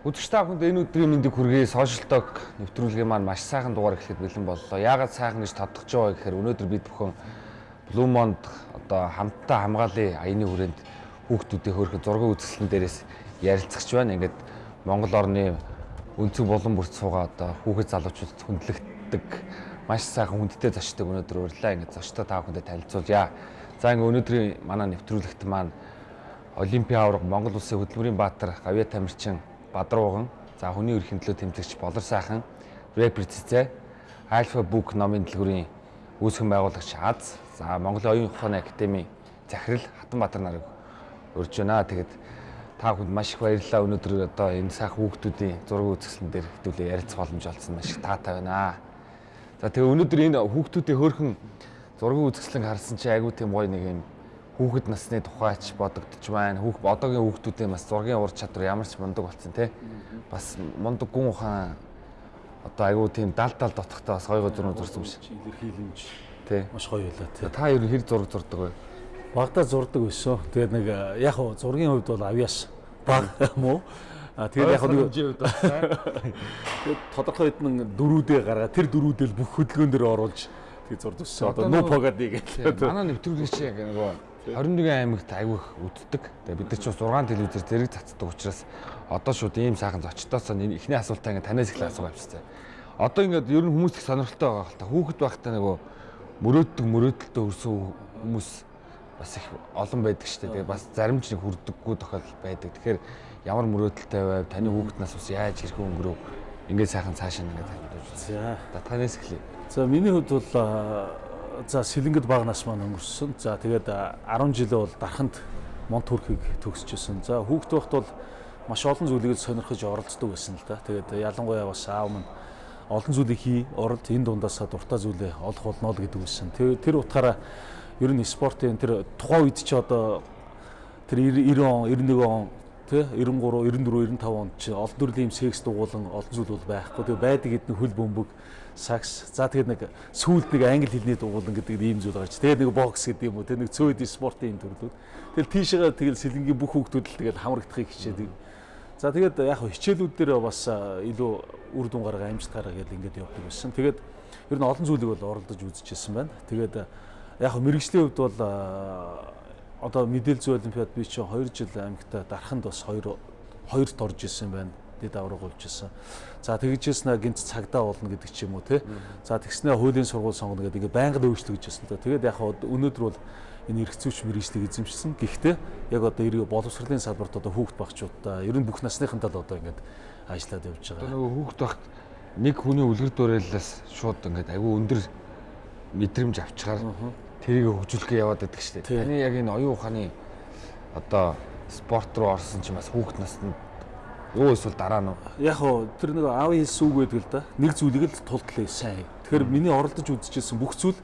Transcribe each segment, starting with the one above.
Өдөрч та бүхэнд энэ өдрийн мэндийг хүргэе. Social Talk нэвтрүүлгийн маань маш сайхан дугаар эхлэхэд бэлэн боллоо. Яагаад сайхан гэж тодтогч байгаа гэхээр өнөөдөр бид бүхэн Blue-Mond одоо хамтдаа хамгаалын аяны хүрээнд хүүхдүүдийн хөөрхөн зургийн үзэсгэлэн дээрээс ярилцагч байна. Ингээд Монгол орны өнцөг болон бүрт суугаа одоо хүүхэд залуучуудад хүндлэгддэг маш сайхан хүндтэй зочдод өнөөдөр урьлаа. Ингээд зочдоо та бүхэндээ танилцуулъя. За ингээд өнөөдрийн манай нэвтрүүлэгт маань Олимпийн аварга Монгол Улсын хөдөлмөрийн баатар Гавья Тамирчин Бадрууган, за хүний эрхийн төлөө тэмцэгч Болор сайхан, Рэпер Цэцэ, Альфа Бук номын дэлгүүрийн үүсгэн байгуулагч Аз, за Монголын оюун ухааны академийн захирал Хатанбаатар нарыг урьж байна. Тэгээд та бүхэнд маш их баярлалаа. Өнөөдөр одоо энэ сайхан хүүхдүүдийн зураг үзэсгэлэн дээр хэвлээ ярилцах боломж олсон маш их таатай байна. За тэгээ өнөөдөр энэ хүүхдүүдийн хөөрхөн зургийн үзэсгэлэн харсан чи айгүй тийм гоё нэг юм хүүхэд насны тухайч бодогдож байна. Хүүх одоогийн хүүхдүүдийн бас зургийн ур чадвар ямар ч мундаг болсон тий. Бас мундаг гүн ухаан одоо айгүй тийм дал дал дотохтой бас гоё гоё зурнууд зурсан биш. Илэрхийлэмж тий. Маш гоё байлаа тий. Та ер нь хэр зураг зурдаг вэ? Багада зурдаг байсан. Тэгээд нэг яг хуу зургийн хувьд бол авьяас баг юм уу? А тэгээд яг нэг тэгээд тодорхой хэдэн дөрүүдээ гаргаа тэр дөрүүдэл бүх хөдөлгөөн дээр оруулж тэгээд зурдсан. Одоо нуу погад гээл. Манай нэвтрүүлэгч яг нөгөө 21 аймагт айвих үддэг. Тэгээ бид нар ч бас 6 телевизээр зэрэг цацдаг учраас одоо шууд ийм сайхан зочдоос эхний асуултаа ингээ танаас эхлэх асуугаа авчихсан. Одоо ингээд ер нь хүмүүс их сонирхолтой байгаа хэл та. Хүүхэд байхдаа нөгөө мөрөөддөг мөрөөдөлтөд өрсөн хүмүүс бас их олон байдаг шүү дээ. Тэгээ бас зарим ч нэг хүрдэггүй тохиолдол байдаг. Тэгэхээр ямар мөрөөдөлтэй байв? Таны хүүхэд нас бас яаж хэрхэн өнгөрөв? Ингээд сайхан цаашаа ингээд тавьж. За. Танаас эхлэе. За миний хувьд бол за сэлэнгэд баг нас маань өнгөрсөн. За тэгээд 10 жилээ бол дарханд монт төрхийг төгсөжсэн. За хүүхэд байхад бол маш олон зүйлийг сонирхож оролцдог байсан л да. Тэгээд ялангуяа бас аав минь олон зүйлийг хий, оролт энэ дундаасаа дуртай зүйлээ олох болно л гэдэг. Тэр тэр утгаараа ер нь спортын тэр тухайн үед ч одоо тэр 90 он, 91 он тий 93 94 95 онд чи олон төрлийн секс дугуулan олон зүйл бол байхгүй. Тэгээ байдаг эдний хөл бөмбөг сакс. За тэгээд нэг сүүлд нэг англи хэлний дугуулan гэдэг ийм зүйл гарч. Тэгээд нэг бокс гэдэг юм уу. Тэгээд нэг цөөд спортын юм төрлүүд. Тэгэл тийшээгээ тэгэл сэлэнгийн бүх хүүхдүүд л тэгэл хамрагдахыг хичээдэг. За тэгээд яг хичээлүүд дээр бас илүү үр дүн гарга амжилт гарга гэдэг ингээд явдаг байсан. Тэгээд ер нь олон зүйлийг бол оролдож үзчихсэн байна. Тэгээд яг мэрэгжлийн хувьд бол одоо мэдээлэл зүй олимпиад би чинь 2 жил аймагта дараханд бас 2 хоёрт орж исэн байна. Дэд авраг болж исэн. За тэгжсэн гинт цагдаа болно гэдэг ч юм уу те. За тэгснэ хуулийн сургууль сонгоно гэдэг ингээ байнга дэвшлэгж та. Тэгээд яг өнөөдөр бол энэ эргцүүч мэрэгчлэг эзэмшсэн. Гэхдээ яг одоо эрг боловсролын салбарт одоо хүүхд багчуудаа ер нь бүх насныхантай л одоо ингээд ажиллаад явж байгаа. Одоо нөгөө хүүхд багт нэг хүний үлгэр дуурайлаас шууд ингээд аюу өндөр мэдрэмж авчгаар тэрийг хөгжүүлэхээ яваад байдаг шүү дээ. Таны яг энэ оюун ухааны одоо спорт руу орсон чинь бас хүүхд наснд Юу эсвэл дараа нь яг хоо тэр нэг аавын хэлсэн үг байдаг л да. Нэг зүйлийг л тултлаа сайн. Тэгэхээр миний оролдож үзчихсэн бүх зүйл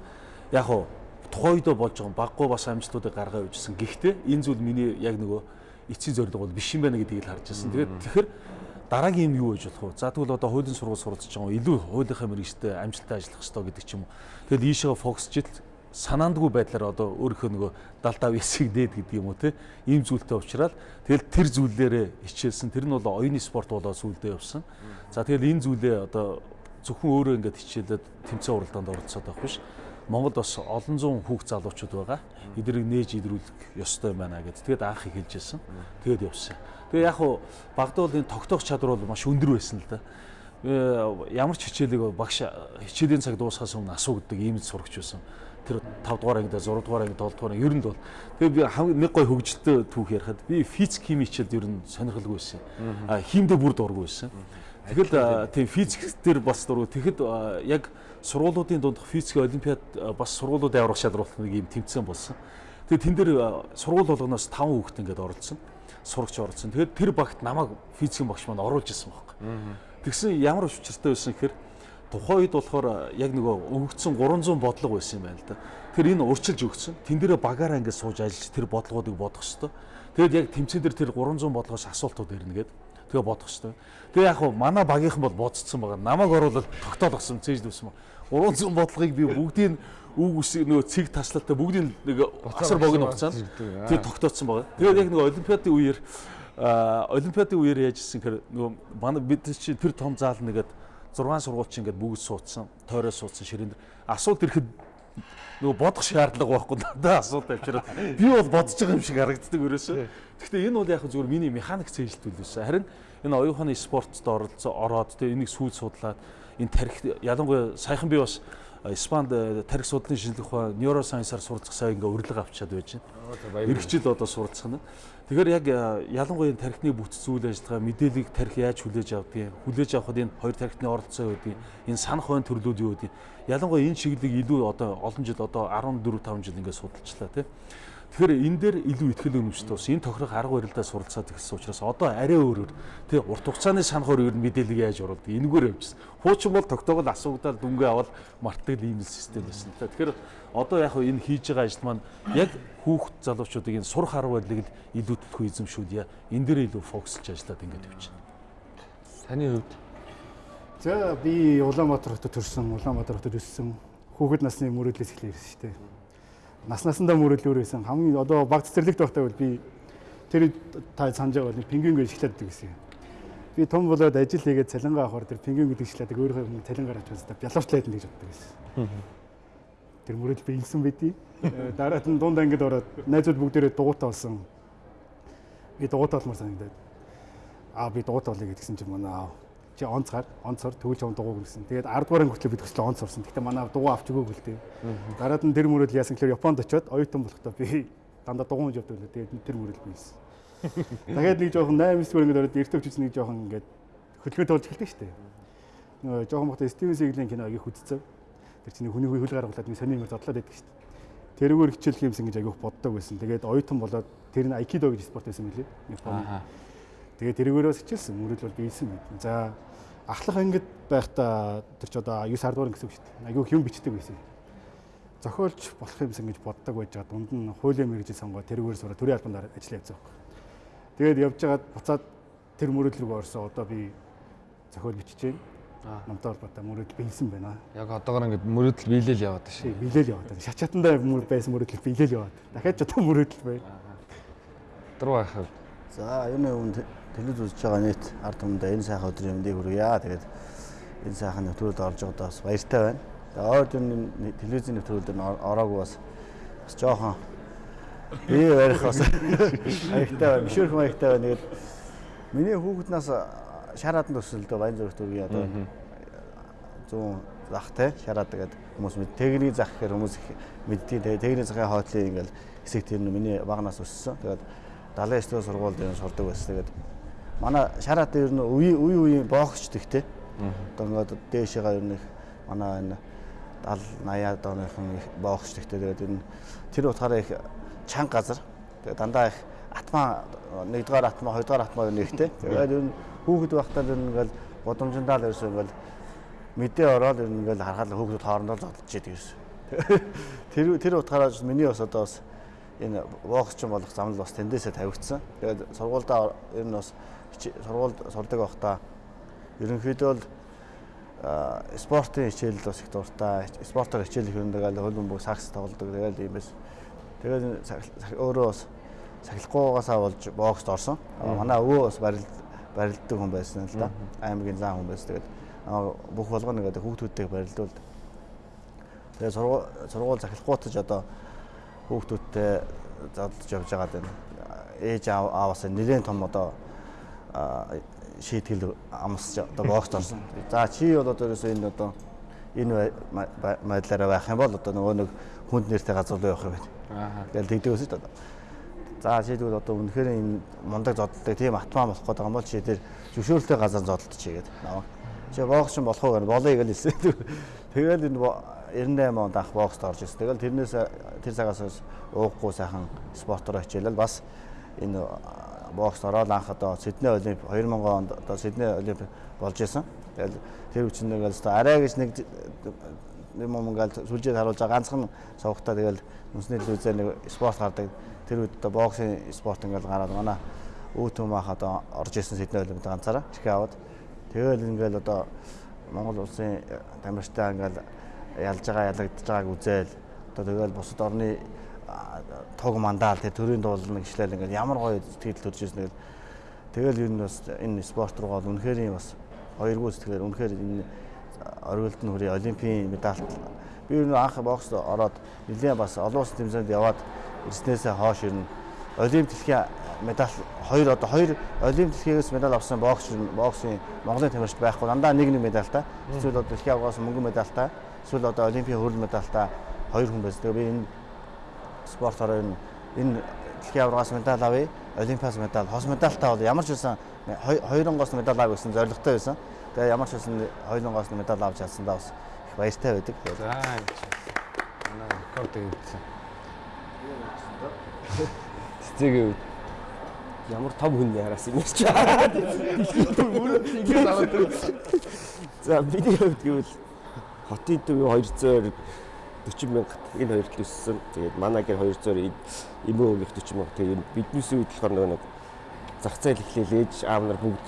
яг хоо тухайдоо болж байгаа баггүй бас амжилтуудыг гаргаа үйжсэн. Гэхдээ энэ зүйл миний яг нөгөө эцсийн зорилго бол биш юм байна гэдгийг л харж байсан. Тэгээд тэгэхээр дараагийн юм юу гэж болох вэ? За тэгвэл одоо хуулийн сургууль суралцж байгаа илүү хуулийнхаа мэрэгчтэй амжилттай ажиллах хэрэгтэй гэдэг ч юм уу. Тэгэл ийшээ фокусчил санаандгүй байдлаар одоо өөрийнхөө нөгөө далдаа висийг дээд гэдэг юм уу те ийм зүйлтэй уучраад тэгэл тэр зүйлээрээ хичээлсэн тэр нь бол оюуны спорт болоо сүулдэ явсан. За тэгэл энэ зүйлээ одоо зөвхөн өөрөө ингээд хичээлээд тэмцээн уралдаанд оролцоод байх биш. Монгол бас олон зуун хүүхд залуучууд байгаа. Эднийг нээж идрүүлэх ёстой байна гэж. Тэгээд анх их хэлжсэн. Тэгээд явсан. Тэгээ яг хуу багтаал энэ тогтоох чадвар бол маш өндөр байсан л да. Э, ямар ч хичээлийг багш хичээлийн цаг дуусахаас өмнө асуугддаг ийм сурагч байсан тэр 5 дугаар ангид 6 дугаар ангид 7 дугаар ер нь бол тэгээ би нэг гой хөгжилтэй түүх ярихад би физик хими хичээлд ер нь сонирхолгүй байсан. Химдээ бүр дургүй байсан. Тэгэл тийм физик дээр бас дургүй. Тэгэхэд яг сургуулиудын дундх физик олимпиад бас сургуулиудын аврах шалралт нэг юм тэмцээн болсон. Тэгээ тэн дээр сургууль болгоноос 5 хүүхэд ингээд оролцсон. Сурагч оролцсон. Тэгээд тэр багт намайг физикийн багш маань оруулж исэн байхгүй. Тэгсэн ямар учиртай байсан гэхээр тухайн үед болохоор яг нөгөө өгөгдсөн 300 бодлого байсан юм байна л да. Тэр энэ урчилж өгсөн. Тэн дээрээ багаараа ингээд сууж ажиллаж тэр бодлогоодыг бодох хэвээр. Тэгэд яг тэмцээн дээр тэр 300 бодлогоос асуултууд ирнэ гээд тэгээ бодох хэвээр. Тэгээ яг хуу манай багийнхан бол бодцсон байгаа. Намайг оруулаад тогтоолгосон цээж дүүсэн. 300 бодлогыг би бүгдийг үг үсэг нөгөө цэг таслалтай бүгдийг нэг асар богино хугацаанд тэгээ тогтооцсон байгаа. Тэгээд яг нөгөө олимпиадын үеэр а олимпиадын үеэр яаж ирсэн гэхээр нөгөө манай бид чи тэр том заал нэгээд 6 сургууль чи ингээд бүгд суудсан, тойроо суудсан ширээн дээр асуулт ирэхэд нөгөө бодох шаардлага байхгүй надад асуулт авчираад би бол бодож байгаа юм шиг харагддаг өрөөсөө. Гэхдээ энэ бол яг зүгээр миний механик цэжилтүүл байсан. Харин энэ оюуханы спортод оролцоо ороод тэгээ энийг сүүл судлаад энэ тарих ялангуяа саяхан би бас Испанд тарих судлалын шинжилгээ ухаан нейросайенсаар суралцах сайн ингээ урилга авчиад байж байна. Иргэжил одоо суралцах нь. Тэгэхээр яг ялангуяа энэ тархины бүтц зүйл ажиллагаа мэдээллийг тарих яаж хүлээж авдгийг, хүлээж авахд энэ хоёр тархины оролцоо үүдгийг, энэ санах байн төрлүүд юу гэдгийг ялангуяа энэ чиглэлийг илүү одоо олон жил одоо 14 5 жил ингээ судалчлаа тийм. Тэгэхээр энэ дээр илүү ихтгэл өнөмжтэй бас энэ тохирох арга барилдаа суралцаад ирсэн учраас одоо арай өөрөөр тий урт хугацааны санахаар ер нь мэдээлэл яаж оруулдаг энэгээр явжсэн. Хуучин бол тогтоогод асуугдаад дүнгээ аваад мартдаг ийм систем байсан л та. Тэгэхээр одоо яг энэ хийж байгаа ажил маань яг хүүхд залуучуудыг энэ сурах арга барилыг л илүү төлхөө эзэмшүүлье. Энэ дээр илүү фокуслж ажиллаад ингээд явчихна. Таны хувьд За би Улаанбаатар хотод төрсэн, Улаанбаатар хотод өссөн. Хүүхэд насны мөрөөдлөөс эхлэв шүү дээ нас насандаа мөрөдлөөр байсан. Хамгийн одоо баг цэцэрлэгт байхдаа бол би тэр та санаж байгаа бол пингвин гэж эхлэдэг гэсэн. Би том болоод ажил хийгээд цалингаа авахар тэр пингвин гэдэг эхлэдэг өөрөө цалингаар авч байсаа бялуурчлаад гэж боддог гэсэн. Тэр мөрөдөл би илсэн байдий. Дараад нь дунд ангид ороод найзууд бүгдээрээ дугуйтаа болсон. Би дугуйтаа олмор санагдаад. Аа би дугуйтаа олъё гэдгсэн чинь манай аав чи онцгаар онцор төгөлж аван дугуй гэсэн. Тэгээд 10 дугаар ангитлаа бид төсөл онц орсон. Гэтэ манай дугуй авч өгөөг л дээ. Дараад нь тэр мөрөд яасан гэхээр Японд очиод оюутан болохдоо би дандаа дугуй хийж явдаг л тэгээд тэр мөрөд бийсэн. Тэгээд нэг жоохон 8 9 дугаар ангид ороод эртөө хүчс нэг жоохон ингээд хөдөлгөөн тоолж эхэлдэг шүү дээ. Нөгөө жоохон бохтой Стивен Сиглийн кино аяг хүзцэв. Тэр чинь хүний хөл гаргалаад нэг сони юм зодлоод байдаг шүү дээ. Тэрүүгээр хичээлх юмсан гэж аяг боддог байсан. Тэгээд оюутан болоод тэр нь айкидо гэж спорт байсан мөлий. Японы. Тэгээд тэрүүгээрээс хичээлсэн. Мөрөд бол бийсэн байт. За ахлах ангид байхдаа тэр ч одоо 9 10 дугаар гэсэн үг шүү дээ. Айгүйх юм бичдэг байсан. Зохиолч болох юмсан гэж боддог байж байгаа дунд нь хуулийн мэрэгжил сонгоо тэрүүгээр сураа төрийн албанд ажиллаж явсан. Тэгээд явж байгаад буцаад тэр мөрөдөл рүү орсон. Одоо би зохиол бичиж байна. Намтай холбоотой мөрөдөл биелсэн байна. Яг одоогор ингээд мөрөдөл биелэл яваад шүү. Биелэл яваад байна. Шачаатандаа мөр байсан мөрөдөл биелэл яваад. Дахиад ч одоо мөрөдөл байна. Дөрөв ахав. За юуны өмнө телевиз үзэж байгаа нийт ард түмэндээ энэ сайхан өдрийн мэндийг хүргье. Тэгээд энэ сайхан нэвтрүүлд орж байгаадаа бас баяртай байна. Тэгээд ойд энэ телевизийн нэвтрүүлд ороогүй бас бас жоохон би барих бас баяртай байна. Мишүүрхэн баяртай байна. Тэгээд миний хүүхэд нас шараад төсөлдөө баян зүрхт үгүй одоо 100 зах те шараад тэгээд хүмүүс мэд техник зах гэхээр хүмүүс мэддэг. Тэгээд техник захын хойтлын ингээл хэсэг тэр нь миний багнаас өссөн. Тэгээд 79 дэх сургуульд энэ сурдаг байсан. Тэгээд манай шараад ер нь үе үе үе боогч тэгтэй. Одоо ингээд дээшээгаа ер нь манай энэ 70 80-аад оныхон боогч тэгтэй. Тэгээд энэ тэр утгаараа их чанга газар. Тэгээд дандаа их атмаа нэгдүгээр атмаа хоёрдугаар атмаа нэгтэй. Тэгээд ер нь хүүхэд байхдаа ер нь ингээл годомжиндаа л ерөөсөө ингээл мэдээ ороод ер нь ингээл харахад хүүхдүүд хоорондоо зодолж идэг ерөөсөө. Тэр тэр утгаараа миний бас одоо бас энэ бооксчин болох замнал бас тэндээсээ тавигдсан. Тэгээд сургуульдаа ер нь бас сургуульд сурдаг байхдаа ерөнхийдөө л спортын хичээл бас их дуртай. Спортоор хичээл их өндөг аль хөлбөмбөг бүх сакс тоглодог. Тэгээд ийм байсан. Тэгээд өөрөө бас сахилахгүйгаасаа болж боксд орсон. Манай өвөө бас барилд барилддаг хүн байсан л да. Аймгийн зам хүн байсан. Тэгээд бүх болгоно гэдэг хүүхдүүдтэйг барилдуулд. Тэгээд сургууль захилахгүйтж одоо хүүхдүүдтэй задлж явж байгаа даа. Ээж ааваас нэлээд том одоо шийтгэл амсч одоо бокс орсон. За чи бол одоо ерөөсөө энэ одоо энэ байдлаараа байх юм бол одоо нөгөө нэг хүнд нэртэй газар руу явах юм байна. Тэгэл тэгдэг өсөж одоо. За тэгвэл одоо үнэхээр энэ мундаг зодтолтой тийм атмаа болох гэдэг юм бол чи тэр зөвшөөрөлтэй газар зодтолч чигээд наваа. Чи бокс болох уу гэх болоё гэж хэлсэн. Тэгэл энэ 98 онд анх бокст орж ирсэн. Тэгэл тэрнээс тэр цагаас ууггүй сайхан спортоор хичээлэл бас энэ бокс ороод анх одоо Сидней Олимп 2000 онд одоо Сидней Олимп болж исэн. Тэгэл тэр үчин нэг л арай гэж нэг юм юм ингээл сүлжээд харуулж байгаа ганцхан сувгатаа тэгэл үнсний телевизээр нэг спорт гардаг. Тэр үед одоо боксын спорт ингээл гараад манай өвөө төм ах одоо орж исэн Сидней Олимпиад ганцаараа чихээ аваад тэгэл ингээл одоо Монгол улсын тамирчтай ингээл ялж байгаа ялагдж байгааг үзэл одоо тэгэл бусад орны тог мандаал тэр төрийн дуулна гişлэл ингээд ямар гоё сэтгэл төрж ирсэн тэгэл Тэгэл ер нь бас энэ спорт руу гол үнэхээр бас хоёргүй сэтгэлээр үнэхээр энэ оргилд нь хүрээ олимпийн медальт би ер нь анх бокс ороод нэлээд бас олон улсын тэмцээнд яваад ирснээсээ хойш ер нь олимп дэлхийн медаль хоёр одоо хоёр олимп дэлхийгээс медаль авсан бокс боксын Монголын тамирчид байхгүй дандаа нэг нэг медальтай эсвэл одоо дэлхийн авгаас мөнгөн медальтай эсвэл одоо олимпийн хөрөл медальтай хоёр хүн байсан. Тэгээ би энэ спортоор энэ энэ дэлхийн аврагаас медаль авъя, олимпиас медаль, хос медальтай бол ямар ч байсан хоёронгоос медаль авах гэсэн зорилготой байсан. Тэгээ ямар ч байсан хоёронгоос медаль авч чадсандаа бас их баяртай байдаг. За манай рекорд хийсэн. Цэцэгийн үед Ямар том хүн яраас юм чи. ингээд аваад За миний хувьд гэвэл хотын төв 240 мянга энэ хоёрт өссөн. Тэгээд манай гэр 200 эмээ өвгөх 40 мянга. Тэгээд биднээс үед болохоор нэг зах зээл эхлээл ээж аав нар бүгд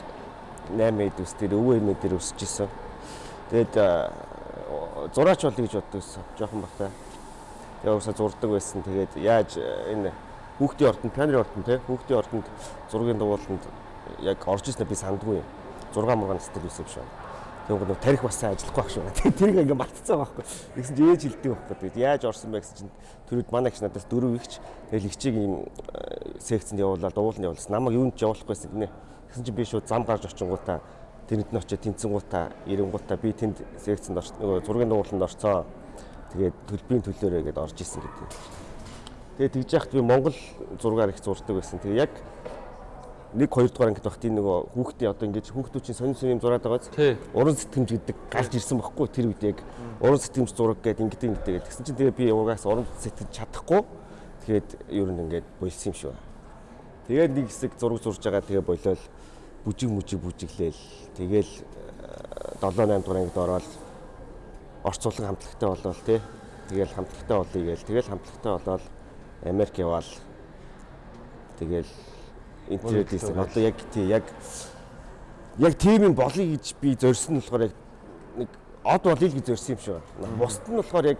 8 эд өс тэр өвөө эмээ дээр өсөж исэн. Тэгээд зураач болъё гэж боддогсэн. Жохон бахтай. Тэгээд уусаа зурдаг байсан. Тэгээд яаж энэ хүүхдийн ордонд пианерын ордонд те хүүхдийн ордонд зургийн дугууланд яг орж ирснээр би сандгүй юм. 6 мургаан стил юм шиг. Тэгээд нөгөө тарих бас сайн ажиллахгүй байх шүү. Тэрийг ингээ мартцсан байхгүй. Тэгсэн чинь ээж хилдэг байхгүй. Тэгээд яаж орсон бэ гэсэн чинь төрөд манай их надаас дөрөв ихч. Тэгэл ихчийг ийм секцэнд явуулаад дугууланд явуулсан. Намайг юунд ч явуулахгүйсэн гинэ. Тэгсэн чинь би шууд зам гарч очингуудаа тэнд нь очиж тэнцэнгуудаа ирэнгуудаа би тэнд секцэнд орч нөгөө зургийн дугууланд орцоо. Тэгээд төлбөрийн төлөөрөө гэдээ орж исэн гэдэг. Тэгээд тэгж яхад би Монгол зургаар их зурдаг байсан. Тэгээ яг нэг хоёр дугаар ангид багт энэ нөгөө хүүхдийн одоо ингэж хүүхдүүчийн сонин сонин зураад байгааз уран сэтгэмж гэдэг гарч ирсэн байхгүй тэр үед яг уран сэтгэмж зураг гэдэг ингэдэг ингэдэг гэсэн чинь тэгээ би угаас уран сэтгэж чадахгүй тэгээд ер нь ингээд болсон юм байна. Тэгээд нэг хэсэг зураг зурж байгаа тэгээ болол бүжиг мүжиг бүжиглээл тэгээл 7 8 дугаар ангид ороод орцуулан хамтлагтай болол тий тэгээл хамтлагтай болъё гээл тэгээл хамтлагтай болол Америк яваал тэгэл интернет дийсэн. Одоо яг тий яг яг тийм юм болъё гэж би зорьсон нь болохоор яг нэг од болъё гэж зорьсон юм шиг байна. Бусд нь болохоор яг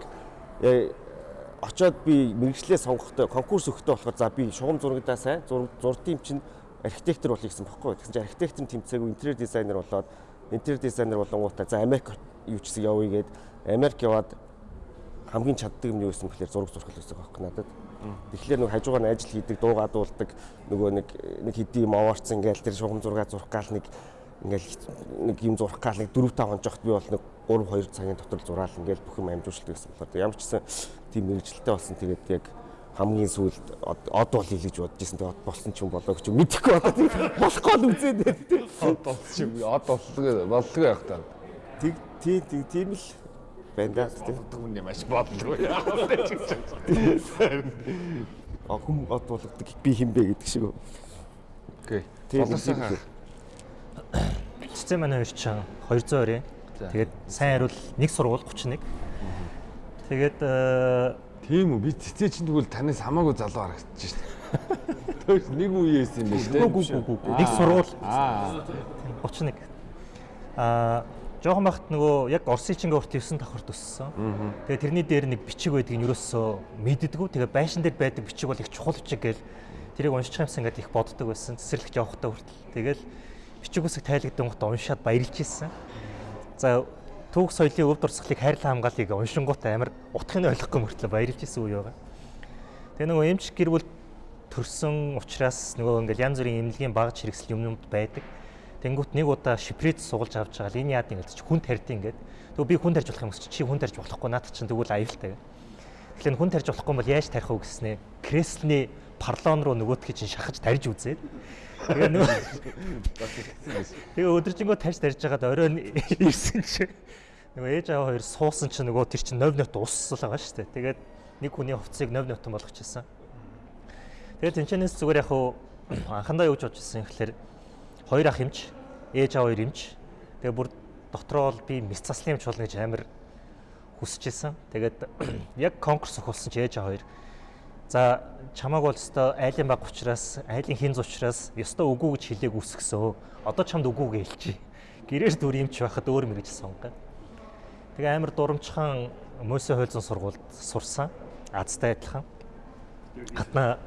очоод би мэрэгчлээ сонгохдоо конкурс өгөхдөө болохоор за би шугам зурагдаа сайн юм чинь архитектор болох гэсэн бохоггүй. Тэгсэн чинь архитектор тэмцээгүй интерьер дизайнер болоод интерьер дизайнер болонгуудаа за Америк юу ч гэсэн явъя гээд Америк яваад хамгийн чаддаг юм юу гэсэн бэхлээр зураг зурх л гэсэн байхгүй надад. Тэгэхээр нэг хажуугаар нь ажил хийдэг, дуу гадуулдаг нөгөө нэг нэг хэдий юм овоорцсон ингээл тэр шугам зураг зурх гал нэг ингээл нэг юм зурх гал нэг 4 5 хонцогт би бол нэг 3 2 цагийн дотор зураал ингээл бүх юм амжуулдаг гэсэн болохоор ямар ч гэсэн тийм мэрэгжилтэй болсон. Тэгээд яг хамгийн сүүлд од бол хийж бодож исэн тэгээд болсон ч юм болоо гэж мэдэхгүй тийм. Болохгүй л үзээд тийм од болсон юм од боллоо боллоо яг та. Тэг тийм тийм л байна да тийм. Түүний маш бодлоо яах вэ ч гэж. А хүм од болгодог би хинбэ гэдэг шиг. Окей. Болоосаа. Цэцэн манай хоёр ч 220. Тэгээд сайн хариул нэг сургууль 31. Тэгээд тийм үү би цэцээ чинь тэгвэл танаас хамаагүй залуу харагдаж байна. Төөс нэг үеэс юм биш үү? Нэг сургууль. Аа 31. Аа жоохон бахт нөгөө яг Орсын чингээ урт 9 давхарт өссөн. Тэгээ тэрний дээр нэг бичиг байдаг нь ерөөсөө мэддэггүй. Тэгээ байшин дээр байдаг бичиг бол их чухал бичиг гээл тэрийг уншиж юмсан ингээд их боддог байсан. Цэцэрлэгт явахдаа хүртэл. Тэгэл бичиг үсэг тайлагдсан гот уншаад баярлж ирсэн. За түүх соёлын өв дурсгалыг хайрлан хамгаалыг уншингууд амар утгыг нь ойлгохгүй мөртлөө баярлж ирсэн үе байгаа. Тэгээ нөгөө эмч гэр бүл төрсөн учраас нөгөө ингээд янз бүрийн эмнэлгийн багж хэрэгсэл юмнууд байдаг. Тэнгүүт нэг удаа шиприт сугалж авч байгаа л энэ яад ингэж хүн тарьд ингээд. Тэгвэл би хүн тарьж болох юм чи хүн тарьж болохгүй наад чинь тэгвэл аюултай. Тэгэхээр хүн тарьж болохгүй бол яаж тарих вэ гэснээр креслний парлон руу нөгөөдхий чинь шахаж тарьж үзээд тэгээ нөгөө тэгээ өдөржингөө тарьж тарьж байгаад оройн ирсэн чи нөгөө ээж аваа хоёр суусан чи нөгөө тэр чинь нов нот уссал байгаа шүү дээ. Тэгээд нэг хүний хувцсыг нов нотон болгочихсон. Тэгээд тэнчэнээс зүгээр яг анхандаа юу гэж бодож ирсэн гэхээр хоёр ах эмч, ээж аваа хоёр эмч. Тэгээ бүр дотроо бол би мэс заслын эмч болно гэж амар хүсэж исэн. Тэгээд яг конкурс өгүүлсэн чи ээж аваа хоёр. За чамааг бол өстой айлын баг учраас, айлын хинз учраас өстой үгүй гэж хэлээг үсгсөө. Одоо чамд үгүйгээ хэлчихье. Гэрээр дүр эмч байхад өөр мэрэж сонгоо. Тэгээ амар дурамчхан Мөсө хойлзон сургуульд сурсан. Азтай адилхан. Хатна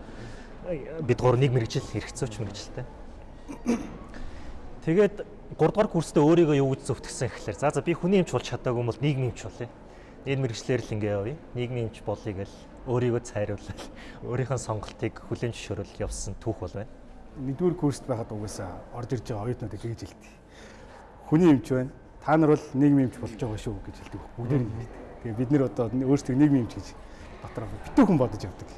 бид гур нэг мэрэгжил хэрэгцээч мэрэгжилтэй. Тэгээд 3 дугаар курстээ өөрийгөө юу гэж зөвтгсөн гэхэлэр за за би хүний эмч болж чадаагүй бол нийгмийн эмч болъё. Энэ мэрэгчлэр л ингээ явъя. Нийгмийн эмч болъё гэл өөрийгөө цайруулаад өөрийнхөө сонголтыг хүлээн зөвшөөрөл явсан түүх бол байна. Нэгдүгээр курст байхад угаасаа орж ирж байгаа оюутнууд тэгж хэлдэг. Хүний эмч байна. Та нар бол нийгмийн эмч болж байгаа шүү гэж хэлдэг. Бүгдээр нь. Тэгээ бид нэр одоо өөрсдөө нийгмийн эмч гэж дотроо битүүхэн бодож явдаг.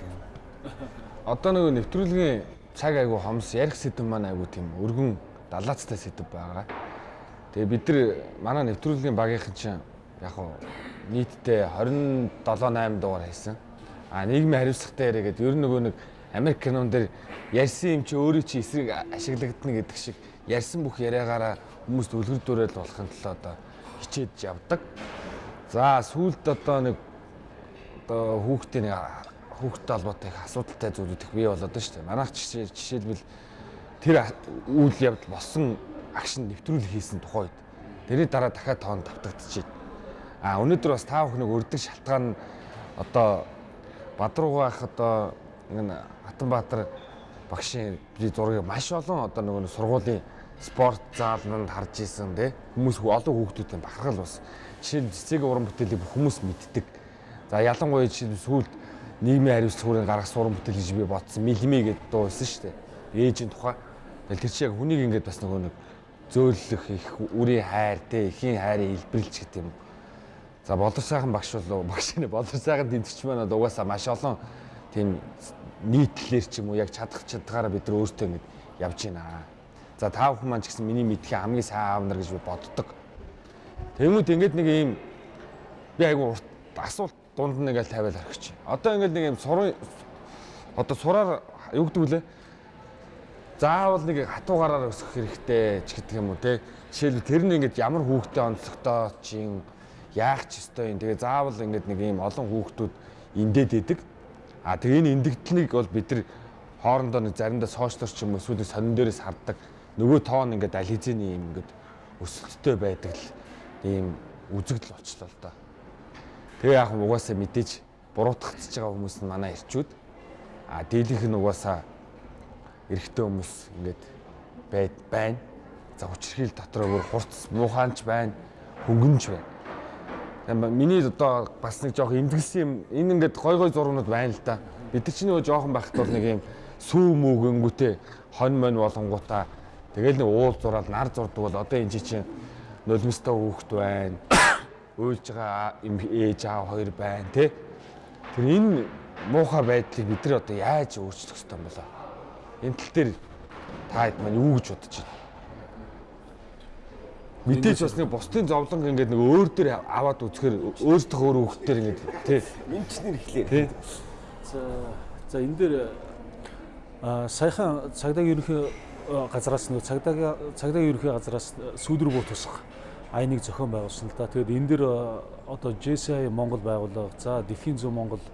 Одоо нөгөө нэвтрүүлгийн цаг айгу хомс ярих сэдв маань айгу тийм өргөн далаацтай сэдв байгаа. Тэгээ бид нар манай нэвтрүүлгийн багийнхан чинь яг хуу нийтдээ 27 8 дугаар хийсэн. А нийгмийн хариуцлагатай яриа гэдэг ер нь нөгөө нэг Америк кинон дээр ярьсан юм чи өөрөө чи эсрэг ашиглагдана гэдэг шиг ярьсан бүх яриагаараа хүмүүст үлгэрдүүрэл болохын тулд одоо хичээж явдаг. За сүүлд одоо нэг одоо хүүхдийн хүүхдтэй холбоотой их асуудалтай зүйлүүд их бий болоод шүү дээ. Манайх жишээ жишээлбэл тэр үйл явдал болсон агшин нэвтрүүлэг хийсэн тухайд тэрний дараа дахиад тоон давтагдчихэв. А өнөөдөр бас таа бүхнийг өрдөг шалтгаан нь одоо Бадруугаах одоо энэ Хатанбаатар багшийн зургийг маш олон одоо нөгөө сургуулийн спорт зааланд харж исэн те хүмүүс олон хүүхдүүдийн бахархал бас жишээ нь цэцэг уран бүтээлийг хүмүүс мэддэг. За ялангуяа жишээ нь сүүлд нийгмийн хариуцлагын гаргасан уран бүтээл гэж би бодсон. Милми гэдэг дуу байсан шүү дээ. Ээжийн тухай. Тэгэл тэр чинь яг хүнийг ингээд бас нөгөө нэг зөөлөх их үрийн хайр те ихийн хайрыг илбэрлэж гэдэг юм. За болор сайхан багш бол багш нэ болор сайхан тэмцэгч маань угаасаа маш олон тийм нийтлэлэр ч юм уу яг чадах чадгаараа бид нар өөртөө ингэж явж байна. За та бүхэн маань ч гэсэн миний мэдхийн хамгийн сайн аав нар гэж би боддог. Тэгмүүд ингээд нэг юм би айгу асуулт дунд нь ингээл тавиал орхич. Одоо ингээл нэг юм сурын одоо сураар юу гэдэг вүлээ? Заавал нэг хатуугаараар өсгөх хэрэгтэй ч гэдэг юм уу те. Жишээлбэл тэр нь ингээд ямар хүүхдэд онцлогтой чинь яах ч ёстой юм. Тэгээ заавал ингээд нэг юм олон хүүхдүүд эндээд идэг. А тэгээ энэ эндэгдлийг бол бид нар хоорондоо нэг заримдаа сошиалор ч юм уу эсвэл сонин дээрээс харддаг. Нөгөө тоон ингээд аль хэзээний юм ингээд өсөлттэй байдаг л ийм үзэгдэл болчлоо л доо. Тэгээ яг угаасаа мэдээж буруутгацж байгаа хүмүүс нь манай ирчүүд. А дийлэнх нь угаасаа эрэгтэй хүмүүс ингээд байд байна. За хүчрхийл дотроо бүр хурц муухаанч байна, хөнгөнч байна. Миний одоо бас нэг жоох имзгэлсэн юм. Энэ ингээд гой гой зургууд байна л да. Бид чинь нөгөө жоохон байхад бол нэг юм сүү мүүгэнгүүтээ хон мон болонгуудаа тэгэл нэг уул зураад нар зурдаг бол одоо энэ чинь нулимстай хүүхэд байна уйлж байгаа ээж аав хоёр байна тий. Тэр энэ муухай байдлыг бид нар одоо яаж өөрчлөх ёстой юм болоо? Энэ тал дээр та хэд маань юу гэж бодож байна? Мэдээж бас нэг бусдын зовлон ингээд нэг өөр дээр аваад үзэхээр өөртөө өөр хөвгтөр ингээд тий. Эмчнэр ихлээр. Тий. За за энэ дээр саяхан цагдаагийн ерөнхий газраас нэг цагдаагийн цагдаагийн ерөнхий газраас сүүлрүү буу тусах айныг зохион байгуулсан л да. Тэгээд энэ дэр одоо JCI Монгол байгууллага, за Дэлхийн зүүн Монгол,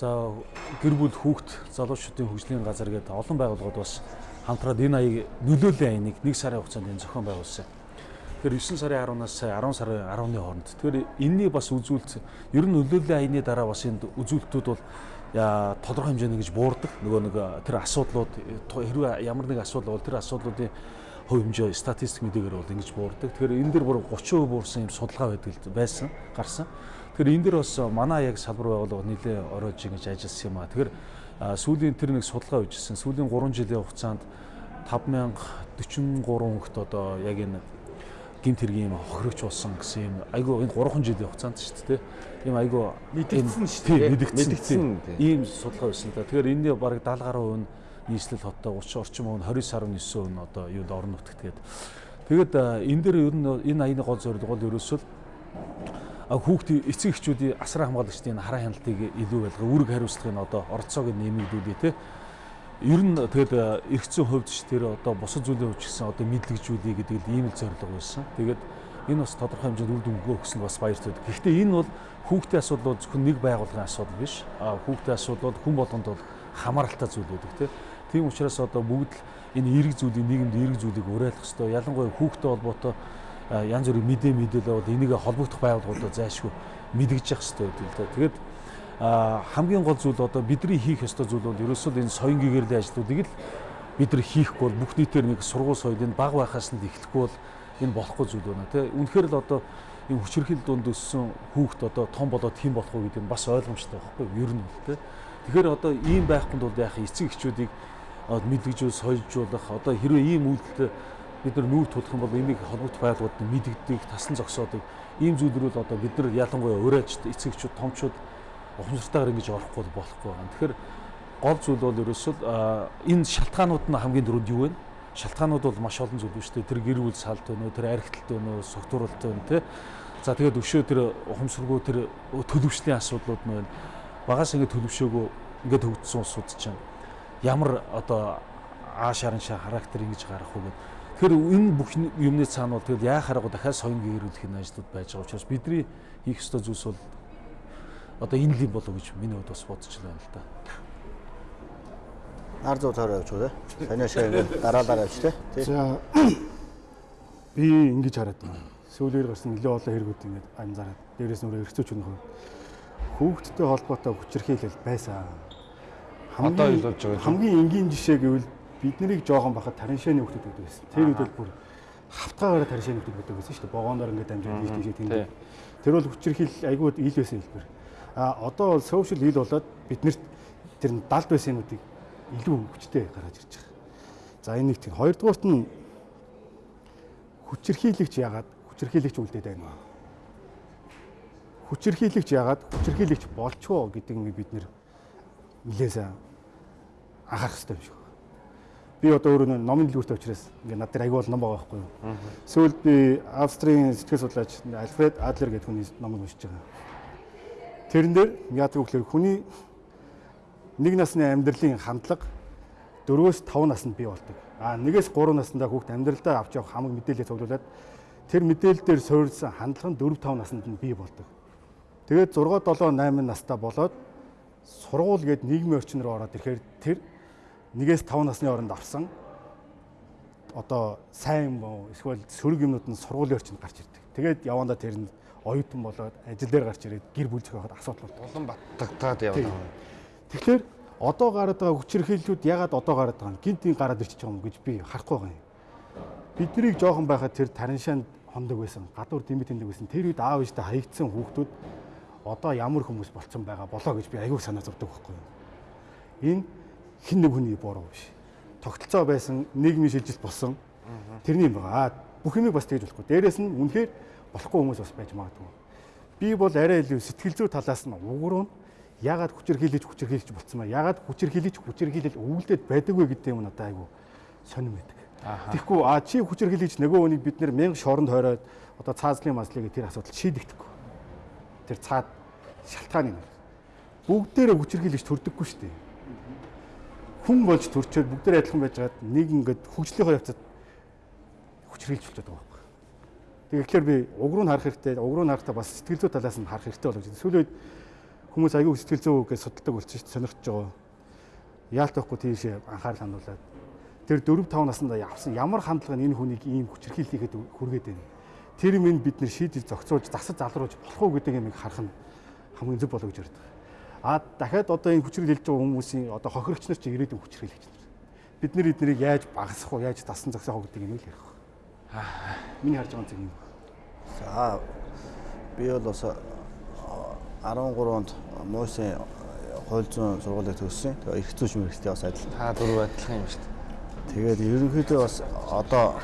за гэр бүл хүүхд залуучуудын хөгжлийн газар гэдэг олон байгууллагууд бас хамтраад энэ аяыг нөлөөллийн айныг нэг сарын хугацаанд энэ зохион байгуулсан. Тэгэхээр 9 сарын 10-наас 10 сарын 10-ны хооронд. Тэгэхээр энэний бас үзүүлэлт ер нь нөлөөллийн айны дараа бас энд үзүүлэлтүүд бол тодорхой хэмжээний гэж буурдаг. Нөгөө нэг тэр асуудлууд хэрвээ ямар нэг асуудал бол тэр асуудлуудын хувь хэмжээ статистик мэдээгээр бол ингэж буурдаг. Тэгэхээр энэ дэр бүр 30% буурсан юм судалгаа байдаг байсан, гарсан. Тэгэхээр энэ дэр бас манай яг салбар байгууллага нэлээ оройж ингэж ажилласан юм а. Тэгэхээр сүүлийн тэр нэг судалгаа үжсэн. Сүүлийн 3 жилийн хугацаанд 5043 хүнт одоо яг энэ гинт хэргийн юм хохирогч болсон гэсэн юм айгу энэ 3 жилийн хугацаанд шүү дээ. Ийм айгу мэдэгдсэн шүү дээ. Мэдэгдсэн. Ийм судалгаа байсан та. Тэгэхээр энэний бараг 70 гаруй нь нийслэл хоттой 30 орчим он 29.9 он одоо юунд орон нутагт гээд тэгээд энэ дээр ер нь энэ аяны гол зорилго бол ерөөсөө хүүхд эцэг эхчүүдийн асраа хамгаалагчдын хараа хяналтыг илүү байлгаа үүрэг хариуцлагын одоо оролцоог нэмэгдүүлээ те ер нь тэгээд эрх зүйн хувьд ч тэр одоо босод зүйлийн хувьд ч гэсэн одоо мэдлэгжүүлээ гэдэг л ийм л зорилго байсан. Тэгээд энэ бас тодорхой хэмжээнд үр дүн өгөх нь бас баяртай. Гэхдээ энэ бол хүүхдийн асуудал бол зөвхөн нэг байгууллагын асуудал биш. Хүүхдийн асуудал бол хүн болгонд бол хамааралтай зүйл байдаг тийм. Тийм учраас одоо бүгд л энэ эерэг зүйлийг нийгэмд эерэг зүйлийг уриалах хэрэгтэй. Ялангуяа хүүхдэд холбоотой янз бүрийн мэдээ мэдээлэл бол энийг холбогдох байгууллагуудаа зайлшгүй мэдгэж явах хэрэгтэй гэдэг л да. Тэгээд хамгийн гол зүйл одоо бидний хийх ёстой зүйл бол ерөөсөө энэ соён гэгээрлийн ажлуудыг л бид нар хийхгүй бол бүх нийтээр нэг сургууль соёл энэ баг байхаас нь эхлэхгүй бол энэ болохгүй зүйл байна тий. Үнэхээр л одоо энэ хүчирхэл дунд өссөн хүүхд одоо том болоод хэн болох вэ гэдэг нь бас ойлгомжтой байхгүй? Ер нь бол тий. Тэгэхээр одоо ийм байхгүй бол яах эцэг эхчүүдийг мэдлэгжүүл соёлжуулах одоо хэрвээ ийм үйлдэлтэй бид нар нүүр тулах юм бол энийг холбогд байгууллагууд нь мэддэг, тасан зогсоодог ийм зүйлрүүл одоо бид нар ялангуяа уриалж эцэг эхчүүд, томчууд ухамсартайгаар ингэж орохгүй болохгүй байна. Тэгэхээр гол зүйл бол ерөөсөө энэ шалтгаанууд нь хамгийн дөрөнд юу вэ? Шалтгаанууд бол маш олон зүйл биш үү? Тэр гэр бүл салт уу, тэр архитект уу, согтууруулт байна тий. За тэгээд өшөө тэр ухамсаргүй тэр төлөвшлийн асуудлууд нь байна. Багаас ингэ төлөвшөөгөө ингээд хөгжсөн улсууд чинь ямар одоо ааш хараншаа характер ингэж гарах уу гэдэг. Тэгэхээр энэ бүх юмны цаана бол тэгэл яа хараагүй дахиад соён гээрүүлэх энэ ажлууд байж байгаа учраас бидний хийх ёстой зүйлс бол одоо энэ л юм болов гэж миний хувьд бас бодож байна л да. Нар зүү тойроо явж байгаа. Санаашаа ингээд дараалал явж тий. За би ингэж хараад байна. Сүүлээр гарсан нэлээд олон хэрэгүүд ингээд анзаараад дээрээс нөрөө эргцүүч нөхөр хүүхдтэй холбоотой хүчирхийлэл байсан. Одоо ил болж байгаа. Хамгийн энгийн жишээ гэвэл бид нарыг жоохон бахад тариншааны хүүхдүүд байдаг байсан. Тэр үед бол бүр хавтгаагаараа тариншааны хүүхдүүд байдаг байсан шүү дээ. Богооноор ингээд дамжаад ийш тийш тэмдэг. Тэр бол хүчирхийл айгүй ил байсан хэлбэр. А одоо бол social ил болоод биднэрт тэр далд байсан юмнуудыг илүү хүчтэй гаргаж ирж байгаа. За энэ нэг тийм. Хоёрдугаарт нь хүчирхийлэгч яагаад хүчирхийлэгч үлдээд байна вэ? Хүчирхийлэгч яагаад хүчирхийлэгч болчихоо гэдэг нь бид нэр нилээсээ анхаарах хэрэгтэй юм шиг. Би одоо өөрөө номын дэлгүүртэй учраас ингээд над дээр аягүй бол ном байгаа байхгүй юу. Сүүлд би Австрийн сэтгэл судлаач Альфред Адлер гэдэг хүний номыг уншиж байгаа. Тэрэн дээр вэ гэхээр хүний нэг насны амьдралын хандлага 4-өөс 5 наснд бий болдог. А 1-ээс 3 наснда хүүхд амьдралдаа авч явах хамаг мэдээлэлээ цуглуулад тэр мэдээлэл дээр суурилсан хандлага нь 4-5 наснд нь бий болдог. Тэгээд 6 7 8 настай болоод сургууль гээд нийгмийн орчин руу ороод ирэхээр тэр 1-ээс 5 насны оронд авсан одоо сайн юм эсвэл сөрөг юмнууд нь сургуулийн орчинд гарч ирдэг. Тэгээд явандаа тэр нь оюутан болоод ажил дээр гарч ирээд гэр бүл зохиоход асуудал болдог. Улам баттагтаад явна. Тэгэхээр одоо гараад байгаа хүчирхийллүүд ягаад одоо гараад байгаа юм гинтийн гараад байгаа юм гэж би харахгүй байгаа юм. Биднийг жоохон байхад тэр тариншаанд хондог байсан, гадуур дэмэт тэндэг байсан. Тэр үед аав ээжтэй хаягдсан хүүхдүүд одоо ямар хүмүүс болцсон байгаа болоо гэж би аягүй санаа зовдөг байхгүй юу. Энэ хин нэг хүний буруу биш. Тогтолцоо байсан нийгмийн шилжилт болсон. Тэрний юм байгаа. Бүх юмыг бас тэгж болохгүй. Дээрээс нь үнэхээр болохгүй хүмүүс бас байж магадгүй. Би бол арай илүү сэтгэл зүй талаас нь угруу нь ягаад хүчирхийлэж хүчирхийлж болцсон ба ягаад хүчирхийлэж хүчирхийлэл өвөлдөд байдаг вэ гэдэг юм надад айгу сонирм байдаг. Тэгэхгүй а чи хүчирхийлэж нөгөө хүнийг бид нэр мянга шоронд хойроод одоо цаазлын мазлыг тэр асуудал шийдэгдэхгүй. Тэр цаад шалтгааны нэр. Бүгдээрээ хүчирхийлэж төрдөггүй шүү дээ. Хүн болж төрчөөд бүгдээр адилхан байжгаад нэг ингээд хөгжлийнхөө явцад болчиход байгаа байхгүй. Тэгэхээр би уг руу харах хэрэгтэй, уг руу харахтаа бас сэтгэл зүй талаас нь харах хэрэгтэй болов гэж. Сүүлийн үед хүмүүс аягүй сэтгэл зүй гэж судалдаг болчих сонирхож байгаа. Яалтахгүй тийш анхаарал хандуулад тэр 4 5 наснда явсан ямар хандлага нь энэ хүнийг ийм хүчрхийл хийхэд хүргээд байна. Тэр минь бид нэр шийдэл зохицуулж засаж залруулж болох уу гэдэг юмыг харах нь хамгийн зөв болов гэж ярьдаг. А дахиад одоо энэ хүчрхийл хийж байгаа хүмүүсийн одоо хохирогч нар чи ирээдүйн хүчрхийлэгч нар. Бид нэр эднийг яаж багасгах уу, яаж тасан зогсоох уу гэдэг юм л ярих. Аа. Миний харж байгаа зүйл юм. За би бол бас 13 онд Мойсын хууль зүйн сургуулийг төгссөн. Тэгээ их зүйч мэрэгчтэй бас адил. Та дөрөв адилхан юм шүү дээ. Тэгээд ерөнхийдөө бас одоо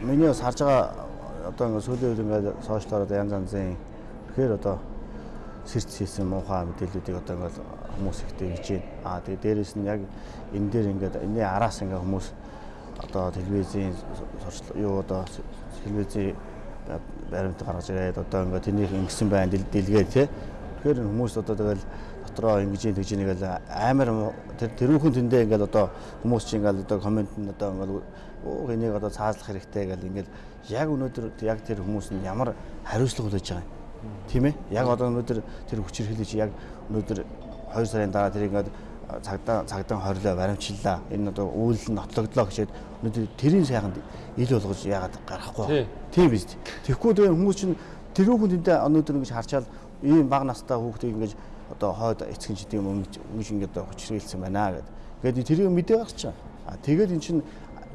миний бас харж байгаа одоо ингээд сүүлийн үед ингээд сошиалоор янз янзын тэгэхээр одоо сэрч хийсэн муухай мэдээллүүдийг одоо ингээд хүмүүс ихтэй хийж байна. Аа тэгээд дээрэс нь яг энэ дээр ингээд энэний араас ингээд хүмүүс одоо телевизийн юу одоо телевизийн баримт гаргаж ирээд одоо ингээд тэнийг ингэсэн байна дэлгээд тий. Тэгэхээр хүмүүс одоо тэгэл дотроо ингэж тэгж нэгэл амар тэр тэрүүхэн тэндээ ингээд одоо хүмүүс чинь ингээд одоо коммент нь одоо ингээд энийг одоо цаазлах хэрэгтэй гэл ингээд яг өнөөдөр яг тэр хүмүүс нь ямар хариуцлага хүлээж байгаа юм. Тийм ээ? Яг одоо өнөөдөр тэр хүчирхийлэж яг өнөөдөр 2 сарын дараа тэр ингээд цагдаа цагдаа хорлоо баримтчлаа. Энэ одоо үйл нь нотлогдлоо гэчээд өнөөдөр тэрийн сайханд ил болгож яагаад гарахгүй. Тийм биз. Тэгэхгүй тэгээ хүмүүс чинь тэрүүхэн тэнтэй өнөөдөр ингэж харчаал ийм баг настай хүүхдийг ингэж одоо хойд эцгэн ингэж ингэж ингэж одоо хүчрэлсэн байна гэд. Тэгээд тэрийг мэдээ гарчаа. А тэгээд эн чинь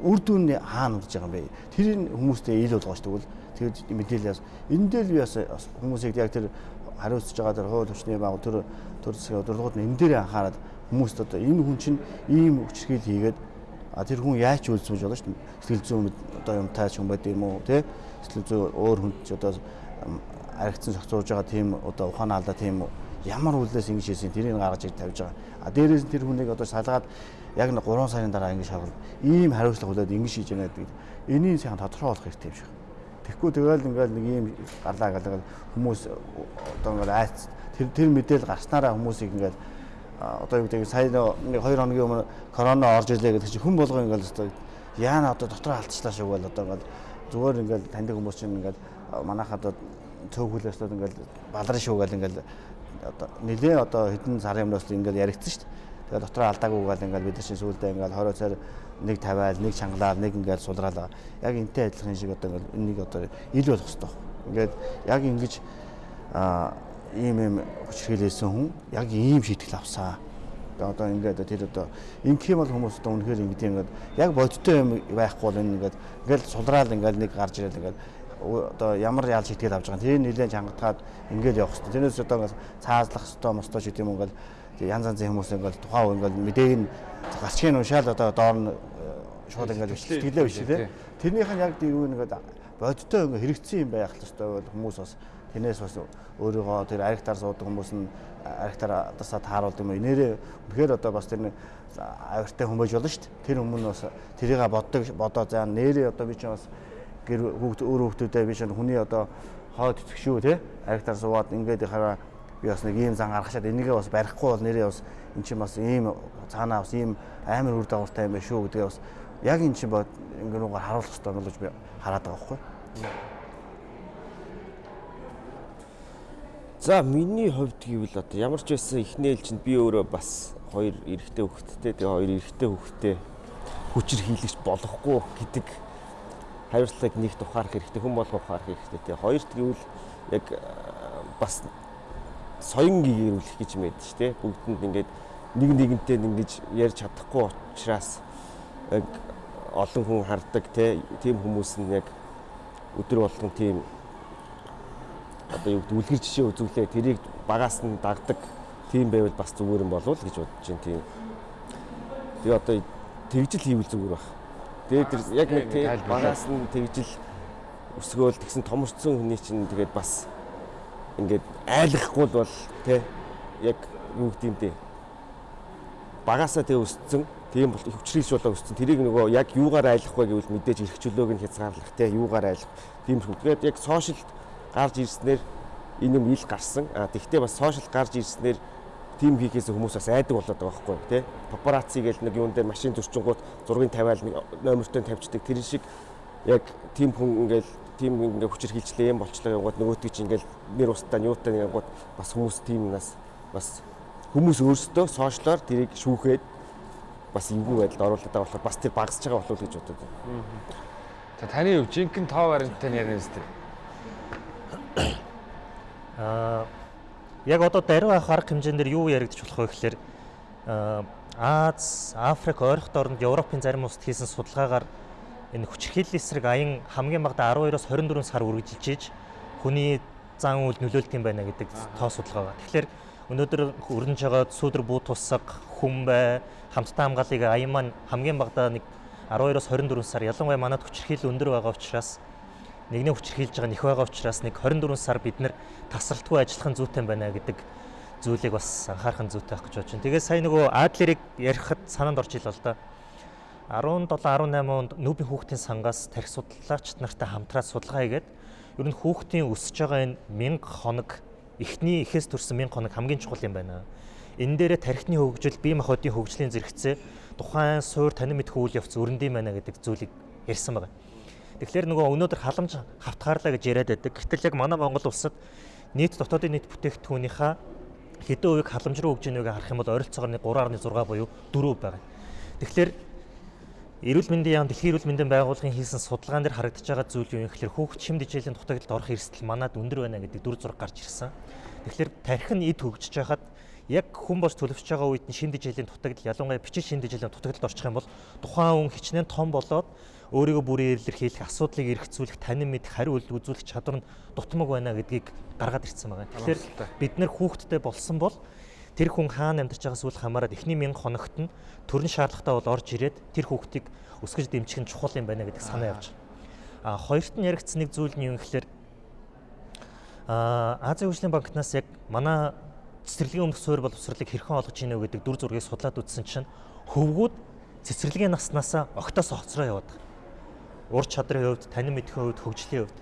үр дүн нь хаана урж байгаа юм бэ? Тэрийг хүмүүстэй ил болгооч тэгвэл тэгээд мэдээлэл. Энэ дээр би бас хүмүүсийг яг тэр хариуцж байгаа тэр хууль хүчний байгуул тэр төр засгийн удирдлагууд нь энэ дээр анхаарал хүмүүст одоо энэ хүн чинь ийм хүчрхийл хийгээд а тэр хүн яаж үйлцүүлж болно шүү дээ. Сэтгэл зүйн одоо юм таач хүн байд юм уу те? Сэтгэл зүй өөр хүнд ч одоо аригдсан зохицуулж байгаа тийм одоо ухаан алдаа тийм ямар үйлдэлс ингэж хийсэн тэрийг гаргаж иж тавьж байгаа. А дээрээс тэр хүнийг одоо салгаад яг нэг 3 сарын дараа ингэж шавар ийм хариуцлага хүлээд ингэж хийж яана гэдэг. Энийг сайн тодорхой болох хэрэгтэй юм шиг. Тэгэхгүй тэгэл ингээл нэг ийм гарлаа галгаа хүмүүс одоо ингээл айц тэр тэр мэдээл гарснараа хүмүүсийг ингээл одоо юу гэдэг сая нэг 2 хоногийн өмнө корона орж ирлээ гэдэг чинь хүн болгоо ингээл одоо яана одоо дотроо алдчихлаа шүү гэл одоо ингээл зүгээр ингээл таньдаг хүмүүс чинь ингээл манайхад цөөхөлөөс ингээл балрын шүү гэл ингээл одоо нэлээ одоо хэдэн сарын өмнөөс ингээл яригдсан шүү дээ. Тэгээ дотроо алдаагүй гал ингээл бид чинь сүүлдээ ингээл 20 цаар нэг тавиал, нэг чангалаар, нэг ингээл сулраалаа. Яг энтэй адилхан шиг одоо ингээл энийг одоо ил болох хэрэгтэй. Ингээд яг ингэж аа ийм юм хүчрхийлсэн хүн яг ийм шийтгэл авсаа. Одоо ингээд тэр одоо ингэх юм бол хүмүүс одоо үнэхээр ингэдэг ингээд яг бодиттой юм байхгүй бол энэ ингээд ингээд сулраал ингээд нэг гарч ирэл ингээд одоо ямар ял шийтгэл авч байгаа. Тэр нэлээд чангатгаад ингээд явах хэрэгтэй. Тэрнээс одоо ингээд цаазлах хэрэгтэй мостой шиг юм ингээд янз янзын хүмүүс ингээд тухайн үе ингээд мэдээг нь гацхийн уншаал одоо доор нь шууд ингээд сэтгэлээ биш тий. Тэрнийх нь яг юу нэгэд бодиттой ингээд хэрэгцсэн юм байх л ёстой бол хүмүүс бас Тэрнээс бас өөрийгөө тэр аригтаар суудаг хүмүүс нь аригтаар дасаа тааруулдаг юм. Нэрээ үнэхээр одоо бас тэр авиртай байж болно шүү дээ. Тэр өмнө бас тэрийг боддог бодоо заа нэрээ одоо би чинь бас гэр хүүхд өөр хүүхдүүдээ би чинь хүний одоо хоод итгэх шүү те аригтаар суугаад ингээд хараа би бас нэг ийм зан гаргачаад энийгээ бас барихгүй бол нэрээ бас эн чинь бас ийм цаанаа бас ийм амар үр дагавартай юм байна шүү гэдгээ бас яг эн чинь бод ингээд нүгээр харуулах хэрэгтэй гэж би хараад байгаа байхгүй. За миний хувьд гэвэл одоо ямар ч байсан эхний ээлжинд би өөрөө бас хоёр эрэгтэй хүүхэдтэй тэгээ хоёр эрэгтэй хүүхэдтэй хүчээр хийлгэж болохгүй гэдэг хариуцлагыг нэг тухаарах хэрэгтэй хүн болго ухаарах хэрэгтэй тэгээ хоёрт гэвэл яг бас соён гэрүүлэх гэж мэдэж штэ бүгдэнд ингээд нэг нэгэнтэй ингэж ярьж чадахгүй учраас яг олон хүн хардаг те тийм хүмүүс нь яг өдөр болгон тийм одоо юу гэдэг үлгэр жишээ үзүүлээ тэрийг багаас нь дагдаг тийм байвал бас зүгээр юм болов уу гэж бодож байна тийм. Тэгээ одоо тэгжил хийвэл зүгээр баг. Тэгээ тэр яг нэг тийм багаас нь тэгжил өсгөөл тэгсэн томорцсон хүний чинь тэгээд бас ингээд айлахгүй бол тий яг юу гэдэг юм те багасаа тэгээ өссөн тийм бол хөвчрэлж болоо өссөн тэрийг нөгөө яг юугаар айлах вэ гэвэл мэдээж эрх чөлөөг нь хязгаарлах те юугаар айлах тийм шүү. Тэгээд яг сошиалд гарч ирснээр энэ юм ил гарсан. А тэгвэл бас сошиал гарч ирснээр тим хийхээс хүмүүс бас айдаг болоод байгаа байхгүй тий. Папарацци гэж нэг юун дээр машин зөрчингууд зургийг тавиал номертой тавьчихдаг. Тэр шиг яг тим хүн ингээл тим ингээ хүчээр хилчлээ юм болчлаа яваад нөгөөтгий чи ингээл нэр устдаа ньютаа нэг гот бас хүмүүс тим нас бас хүмүүс өөрсдөө сошиалоор тэрийг шүүхээд бас эвгүй байдалд оруулаад байгаа болохоор бас тэр багасж байгаа болов уу гэж бодод. За таны хувь жинхэнэ тоо варианттай ярина үстэй. Аа яг одоо даруй авах арга хэмжээндэр юу яригдчих болох вэ гэхээр Аз, Африк, ойрхон орнд Европын зарим улсад хийсэн судалгаагаар энэ хүчирхийлэл эсрэг аян хамгийн багадаа 12-оос 24 сар үргэлжилж хүний зан үйл нөлөөлт юм байна гэдэг тоо судалгаа байна. Тэгэхээр өнөөдөр өрнөж байгаа сүүдэр буу тусаг, хүм бай, хамттай хамгааллыг аян маань хамгийн багадаа нэг 12-оос 24 сар ялангуяа манад хүчирхийлэл өндөр байгаа учраас нэгний хүчрхийлж байгаа нэх байгаа учраас нэг 24 сар бид нэр тасралтгүй ажиллах зүйтэй байна гэдэг зүйлийг бас анхаарах зүйтэй байх гэж бодож байна. Тэгээд сая нөгөө Адлерийг ярихад санаанд орж ил л да. 17 18 онд нүүбийн хүүхдийн сангаас тарих судлаач нартай хамтраад судалгаа хийгээд ер нь хүүхдийн өсөж байгаа энэ 1000 хоног эхний эхээс төрсэн 1000 хоног хамгийн чухал юм байна. Энэ дээрээ тархины хөгжил, бие махбодын хөгжлийн зэрэгцээ тухайн суур танин мэдэх үйл явц өрнөд юм байна гэдэг зүйлийг ярьсан байна. Тэгэхээр нөгөө өнөөдөр халамж хавтгаарлаа гэж яриад байдаг. Гэтэл яг манай Монгол улсад нийт дотоодын нийт бүтээгдэхүүнийхаа хэдэн хувийг халамж руу өгж ийнэгийг харах юм бол ойролцоогоор 3.6 буюу 4% байгаа. Тэгэхээр Эрүүл мэндийн яам Дэлхийн эрүүл мэндийн байгууллагын хийсэн судалгаан дээр харагдаж байгаа зүйл юу юм гэхээр хүүхд шимд хичээлийн дутагдлалд орох эрсдэл манад өндөр байна гэдэг дүр зураг гарч ирсэн. Тэгэхээр тарих нь эд хөгжиж байхад яг хүн болж төлөвшөж байгаа үед нь шин дижилийн дутагдал ялангуяа бичил шин дижилийн дутагдалд орчих юм бол тухайн хүн хичнээн том болоод өөрийгөө бүрийн илэрхийлэх, асуудлыг эргэцүүлэх, танин мэдэх, хариу үйлдэл үзүүлэх чадвар нь дутмаг байна гэдгийг гаргаад ирсэн байгаа. Тэгэхээр бид нэр хүүхдтэй болсон бол тэр хүн хаана амьдарч байгаас үл хамааран эхний мянга хоногт нь төрн шаардлагатай бол орж ирээд тэр хүүхдийг өсгөж дэмжих нь чухал юм байна гэдэг санаа явж байгаа. А хоёрт нь яригдсан нэг зүйл нь юу гэхээр а Азийн хөгжлийн банкнаас яг манай цэцэрлэгийн өмнөх суурь боловсролыг хэрхэн олгож ийнэ гэдэг дүр зургийг судлаад үзсэн чинь хөвгүүд цэцэрлэгийн наснаасаа огтоос хоцроо байгаа ур чадрын хувьд, танин мэдхийн хувьд, хөгжлийн хувьд.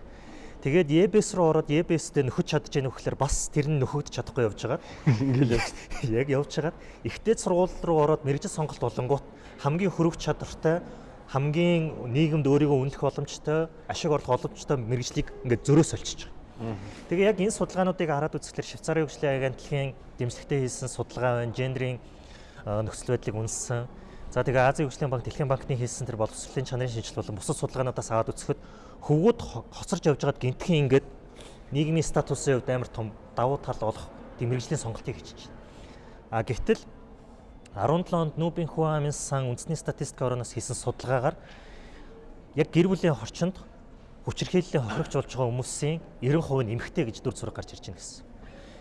Тэгээд EBS руу ороод EBS-тэй нөхөж чадж яах вөхлөр бас тэр нь нөхөгдөж чадахгүй явж байгаа. Ингээл явж. Яг явж хагаад ихтэй сургууль руу ороод мэрэгжил сонголт болонгууд хамгийн хөрөг чадвартай хамгийн нийгэмд өөрийгөө үнэлэх боломжтой, ашиг орлох боломжтой мэрэгжлийг ингээд зөрөө сольчиж байгаа. Тэгээ яг энэ судалгаануудыг хараад үзэхлээр Швейцарын хөгжлийн агентлагийн дэмжлэгтэй хийсэн судалгаа байна, гендрийн нөхцөл байдлыг үнэлсэн За тэгээ Азийн хөгжлийн банк, Дэлхийн банкны хийсэн тэр боловсролын чанарын шинжилгээ болон бусад судалгаануудаас аваад үзэхэд хөвгүүд хоцорж явж байгаад гинтхэн ингээд нийгмийн статусын хувьд амар том давуу тал болох дэмэрэгжлийн сонголтыг хийчихэж байна. А гэвтэл 17 онд Нүүбийн хүн амын сан үндэсний статистик орноос хийсэн судалгаагаар яг гэр бүлийн хорчинд хүчирхийллийн хохирогч болж байгаа хүмүүсийн 90% нь эмэгтэй гэж дүр зураг гарч ирж байна гэсэн.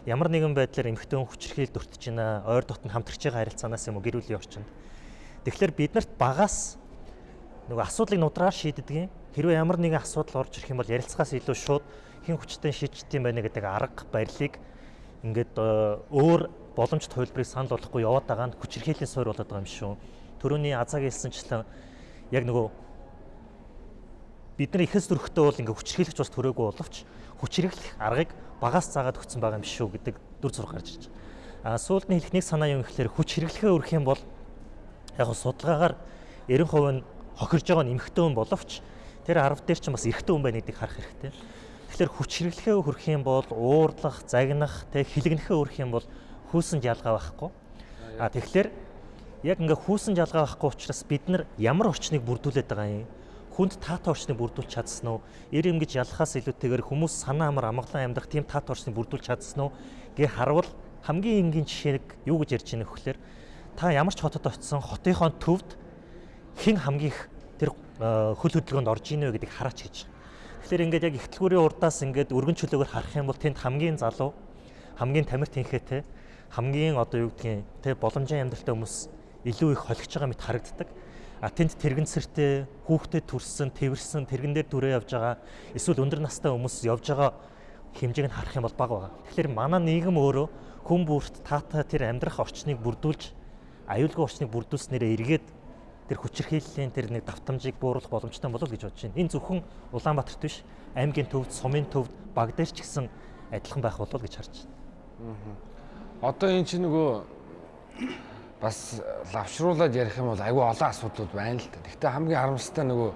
Ямар нэгэн байдлаар эмэгтэй хүн хүчирхийлд өртөж байна, ойр дотн хамтрагч байгаа харилцаанаас юм уу гэр бүлийн орчинд Тэгэхээр биднэрт багаас нөгөө асуудлыг нудраар шийддэг юм. Хэрвээ ямар нэгэн асуудал орж ирэх юм бол ярилцахаас илүү шууд хэн хүчтэй шийдэж юм байна гэдэг арга барилыг ингээд э, өөр боломжит хувилбарыг санал болгохгүй яваад байгаа нь хүчирхийллийн суурь болоод байгаа юм шүү. Төрөний азааг хэлсэнчлэн яг нөгөө бид нар ихэс төрөхтэй бол ингээ хүчирхийлэгч бас төрөөгүй боловч хүчирхийлэх аргыг багаас заагаад өгсөн байгаа юм шүү гэдэг дүр зураг гарч ирж байна. А хэлэх нэг санаа юм гэхэлэр хүч хэрэглэхээ өрөх юм бол яг судалгаагаар 90% нь хохирж байгаа нь эмэгтэй хүн боловч тэр 10 дээр ч бас эрэгтэй хүн байна гэдгийг харах хэрэгтэй. Тэгэхээр хүч хэрэглэхээ хүрэх юм бол уурлах, загнах, тэг хилэгнэхээ хүрэх юм бол хүйсэнд ялгаа байхгүй. А тэгэхээр яг ингээ хүйсэнд ялгаа байхгүй учраас бид нар ямар орчныг бүрдүүлээд байгаа юм? хүнд таатай орчныг бүрдүүлж чадсан уу? Эр юм гэж ялахаас илүүтэйгээр хүмүүс санаа амар амгалан амьдрах тийм таатай орчныг бүрдүүлж чадсан уу? гэ харвал хамгийн энгийн жишээг юу гэж ярьж байгаа нөхөөр та ямар ч хотод очисон хотынхоо төвд хэн хамгийн их тэр хөл хөдөлгөөнд орж ийнэ гэдгийг хараач гэж. Тэгэхээр ингээд яг ихтлгүүрийн урдаас ингээд өргөн чөлөөгөр харах юм бол тэнд хамгийн залуу, хамгийн тамир тэнхээтэй, хамгийн одоо юу гэдгийг тэ боломжийн амьдралтай хүмүүс илүү их холигч байгаа мэт харагддаг. А тэнд тэрэгэнцэртэй, хүүхдэд төрсөн, тэрвэрсэн, тэрэгэн дээр дүрээ явж байгаа, эсвэл өндөр настай хүмүүс явж байгаа хэмжээг нь харах юм бол бага байгаа. Тэгэхээр манай нийгэм өөрөө хүн бүрт таатай тэр амьдрах орчныг бүрдүүлж аюулгүй орчныг бүрдүүлснээрээ эргээд тэр хүчирхийллийн тэр нэг давтамжийг бууруулах боломжтой болов гэж бодож байна. Энэ зөвхөн Улаанбаатарт биш, аймгийн төвд, сумын төвд, баг дээр ч гэсэн адилхан байх болов гэж харж байна. Одоо эн чинь нөгөө бас лавшруулад ярих юм бол айгүй олон асуудлууд байна л да. Гэхдээ хамгийн харамсалтай нөгөө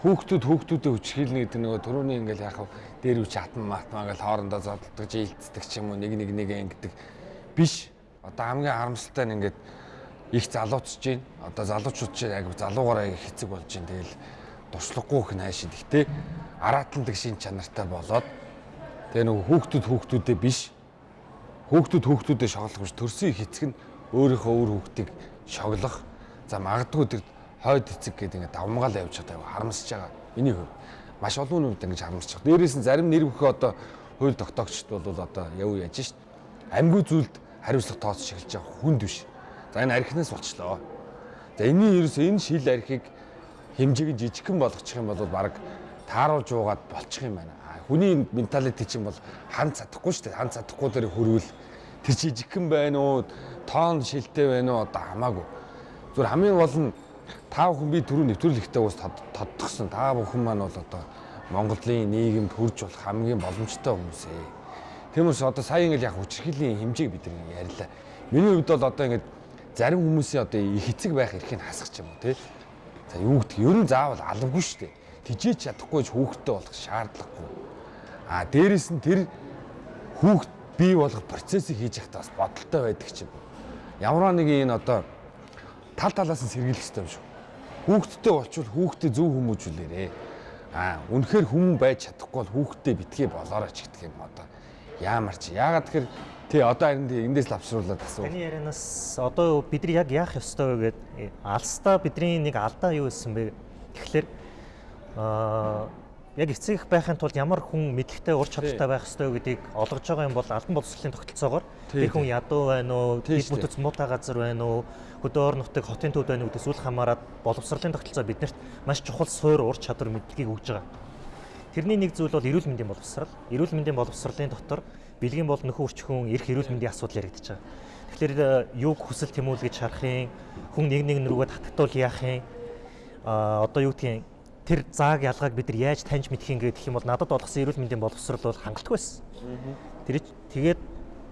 хүүхдүүд хүүхдүүдэд хүчрхийлнэ гэдэг нөгөө төрөний ингээл яхав дээр үуч атан матмаа гэл хоорондоо зодтолдог жилддэг ч юм уу нэг нэг нэг ингэдэг биш. Одоо хамгийн харамсалтай нь ингээд их залуучж байна. Одоо залуучууд чинь яг залуугаараа хэцэг болж байна. Тэгэл дуршлаггүй их найшид. Гэтэ араатандаг шин чанартай болоод тэгээ нөгөө хүүхдүүд хүүхдүүдээ биш хүүхдүүд хүүхдүүдээ шоглох биш төрсөн хэцэг нь өөрийнхөө өөр хүүхдийг шоглох. За магадгүй тэр хойд эцэг гэдэг ингээд давмгаал явж байгаа харамсаж байгаа. Миний хувь маш олон үед ингэж харамсаж байгаа. Дээрээс нь зарим нэр бүхий одоо хууль тогтоогчд бол одоо яв яаж шít. Амьгүй зүйлд хариуцлага тооцож эхэлж байгаа хүнд биш За энэ архинаас болчлоо. За энэний ерөөс энэ шил архийг хэмжээг жижигхэн болгочих юм бол баг тааруулж уугаад болчих юм байна. Хүний менталити чинь бол хан цадахгүй шүү дээ. Хан цадахгүй дээр хөрвөл тэр жижигхэн байна уу, тоон шилтэй байна уу одоо хамаагүй. Зүгээр хамгийн гол нь та бүхэн би түрүү нэвтрүүлэгтээ ус тодтогсон. Та бүхэн маань бол одоо Монголын нийгэмд хурж болох хамгийн боломжтой хүмүүс ээ. Тиймээс одоо сая ингээл яг хүчрхийллийн хэмжээг бид нар ярьлаа. Миний хувьд бол одоо ингээд зарим хүмүүсийн одоо их эцэг байх эрхийг хасах юм те. За юу гэдэг ер нь заавал алавгүй шүү дээ. Тижээч чадахгүй ч хүүхдтэй болох шаардлагагүй. А дээрэс нь тэр хүүхд бий болгох процессыг хийж явахдаа бас бодолтой байдаг ч юм. Ямар нэг энэ одоо тал талаас нь сэргийлэх хэрэгтэй юм шүү. Хүүхдтэй болчвол хүүхдэд зөв хүмүүжүүлээрээ. А үнэхээр хүмүүн байж чадахгүй бол хүүхдэд битгий болоорой ч гэдэг юм одоо. Яамар чи. Яагаад тэгэхээр Тий, одоо харин эндээс лавшруулаад гэсэн. Таны ярианаас одоо бид нар яг яах ёстой вэ гэдэг алстаа бидний нэг алдаа юу гэсэн бэ? Тэгэхээр аа яг эцэг байхын тулд ямар хүн мэдлэгтэй ур чадвартай байх ёстой гэдгийг олгож байгаа юм бол албан боловсролын тогтолцоогоор тэр хүн ядуу байна уу, дэд бүтц муутай газар байна уу, хөдөө орон нутгийн хотын төвд байна уу гэдээс үл хамааран боловсролын тогтолцоо биднэрт маш чухал суур ур чадвар мэдлэгийг өгж байгаа. Тэрний нэг зүйл бол эрүүл мэндийн боловсрал. Эрүүл мэндийн боловсролын дотор бэлгийн бол нөхөн үрчхүүн эрх эрүүл мэндийн асуудал яригдчихэж байгаа. Тэгэхээр юуг хүсэл тэмүүлгэж харахын, хүн нэг нэг рүүгээ татагдвал яахын а одоо юу гэдгийг тэр зааг ялгааг бид нар яаж таньж юм гэх юм бол надад болгосон эрүүл мэндийн боловсрол бол хангалтгүй байсан. Тэр тэгээд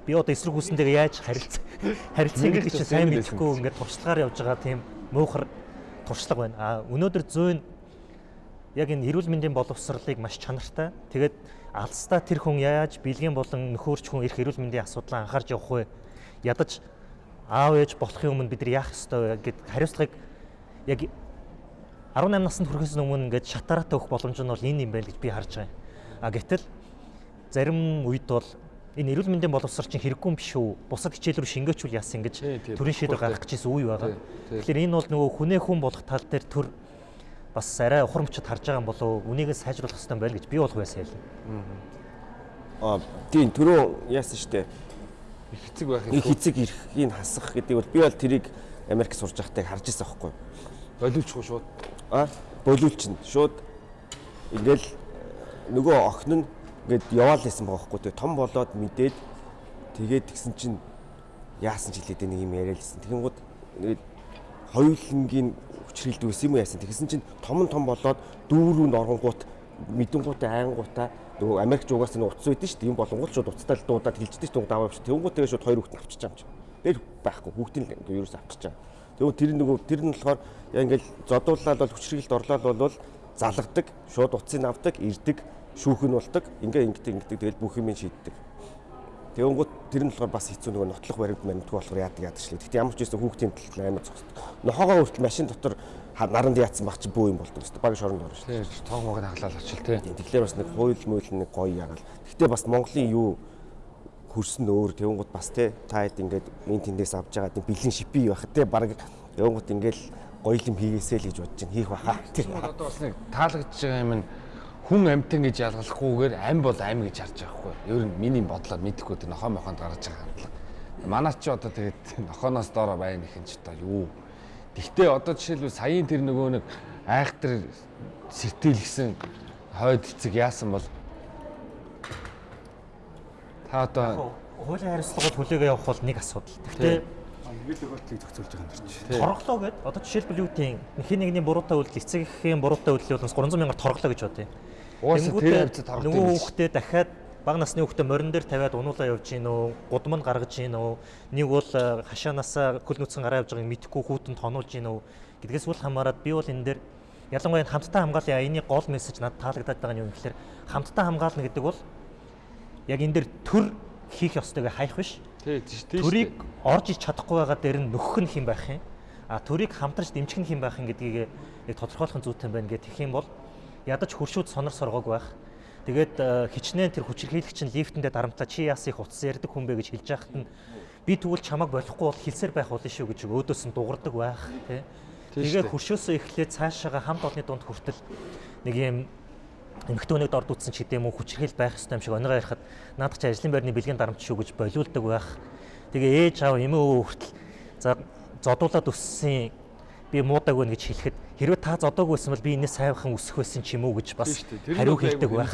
би одоо эсрэг хүсэнтэйгээ яаж харилцах харилцах гэдэг чинь сайн мэдэхгүй ингээд туршлагаар явж байгаа тийм муухар туршлага байна. А өнөөдөр зөөн яг энэ эрүүл мэндийн боловсролыг маш чанартай. Тэгээд алстаа тэр хүн яаж бэлгийн болон нөхөрч хүн эрх эрүүл мэндийн асуудлаа анхаарч явах вэ? Ядаж аав ээж болохын өмнө бид нар яах ёстой вэ гэд хариуцлагыг яг 18 наснд хүрэхээс өмнө ингээд шатараатай өгөх боломж нь бол энэ юм байл гэж би харж байгаа юм. А гэтэл зарим үед бол энэ эрүүл мэндийн боловсрол чинь хэрэггүй юм биш үү? Бусад хичээл рүү шингээчүүл яасан гэж төрийн шийдвэр гаргах гэжсэн үе байгаа. Тэгэхээр энэ бол нөгөө хүнээ хүн болох тал дээр төр бас арай ухар мөчөд харж байгаа юм болов үнийг сайжруулах хэрэгтэй байл гэж би бол байсан юм. Аа тийм түрүү яасан штэ. Их эцэг байх Их эцэг эрхийг хасах гэдэг бол би бол тэрийг Америк сурж байхдаа харж байсан байхгүй. болиулчихгүй шууд. А болиулчин шууд ингээл нөгөө охин нь ингээд яваал байсан байгаа байхгүй. Тэгээ том болоод мэдээд тэгээд тэгсэн чинь яасан ч хэлээд нэг юм яриалсэн. Тэгэнгүүт нэг хоёулангийн хүчрэлд үс юм яасан. Тэгсэн чинь том нь том болоод дүүрүүнд оронгууд мэдэнгуутай айнгуудаа нөгөө Америкч угаас нь утас үйдэн шүү дээ. Юм болонгууд шууд уцтай л дуудаад хилждэг шүү дээ. даваа биш. Тэнгууд тэгээ шууд хоёр хүүхэд авчиж байгаа юм чинь. Тэр байхгүй. Хүүхдийн ерөөс авчиж байгаа. Тэгвэл тэр нөгөө тэр нь болохоор яа ингээл зодуулаад бол хүчрэлд орлоод бол залгадаг, шууд утсыг авдаг, ирдэг, шүүх нь болдог. Ингээ ингэдэг ингэдэг тэгэл бүх юм шийддэг. Тэгэнгүүт тэр нь болохоор бас хэцүү нөгөө нотлох баримт баримтгүй болохоор яадаг яадаг шлээ. Гэтэ ямар ч байсан хүүхдийн тал амар зогсдог. Нохоогоо хүртэл машин дотор наранд яатсан баг чи бөө юм болдог өстой. Баг шоронд орно шүү. Тийм тоог мог хаглаад очил тий. Тэгэхээр бас нэг хууль мөйл нэг гоё ягаал. Гэтэ бас Монголын юу хөрсөн өөр тэгэнгүүт бас те та хэд ингээд мен тэндээс авч байгаа тийм бэлэн шипи байх те баг тэгэнгүүт ингээд гоё юм хийгээсэй л гэж бодож чинь хийх баха. Одоо бас нэг таалагдж байгаа юм нь хүн амтэн гэж ялгалахгүйгээр ам бол ам гэж харж байгаа хгүй. Ер нь миний бодлоор мэдэхгүй тэр нохоо мохонд гаргаж байгаа хандлага. Манайч ч одоо тэгээд нохооноос доороо байна гэх юм ч одоо юу. Гэхдээ одоо жишээлбэл саяын тэр нөгөө нэг айхтар сэтэлгсэн хойд эцэг яасан бол та одоо Хуулийн хариуцлагууд хүлээгээ явах бол нэг асуудал. Гэхдээ Нэг тохиолдлыг зохицуулж байгаа юм дэрч. торглоо гэд одоо жишээлбэл юу гэдэг юм хин нэгний буруутай үйлдэл эцэг эхийн буруутай үйлдэл бол 300 мянгаар торглоо гэж бодъё. Уусаа тэр хавцад харагдаж нөгөө хүүхдээ дахиад бага насны хүүхдээ морин дээр тавиад унуулаа явж гин үү, гудам нь гаргаж гин үү, нэг бол э, хашаанаасаа хөл нүцгэн гараа явж байгааг мэдхгүй хүүтэнд тонуулж гин үү гэдгээс үл хамааран би бол энэ дээр ялангуяа хамттай хамгааллын аяны гол мессеж надад таалагдаад байгаа нь юу юм гэхээр хамттай хамгаална гэдэг бол яг энэ дээр төр хийх ёстойг хайх биш. тий тий Төрийг орж иж чадахгүй байгаа дээр нь нөхөх нь хэн байх юм? А төрийг хамтарч дэмжих нь хэн байх юм гэдгийг яг тодорхойлох нь зүйтэй байна гэх. Юм бол ядаж хуршууд сонор соргоог байх. Тэгээд э, хичнээн тэр хүчирхийлэгч нь лифтэндээ дарамтлаа чи яас их утас ярьдаг хүн бэ гэж хэлж яхад нь би тэгвэл чамайг болохгүй бол хэлсээр байх болно шүү гэж өөдөөс нь дуурдаг байх тий. Тэгээ хуршөөсөө эхлээд цаашаага хамт олонны дунд хүртэл нэг юм эмхтөөнийг дорд утсан ч гэдэм үү хүчирхийл байх ёстой юм шиг оныгаа ярихад наадах чи ажлын байрны бэлгийн дарамт шүү гэж болиулдаг байх. Тэгээ ээж аав эмээ өвөө хүртэл за зодуулаад өссөн би муудаг байна гэж хэлэхэд хэрвээ та зодоогүйсэн бол би энэс сайвхан өсөх байсан ч юм уу гэж бас хариу хэлдэг байх.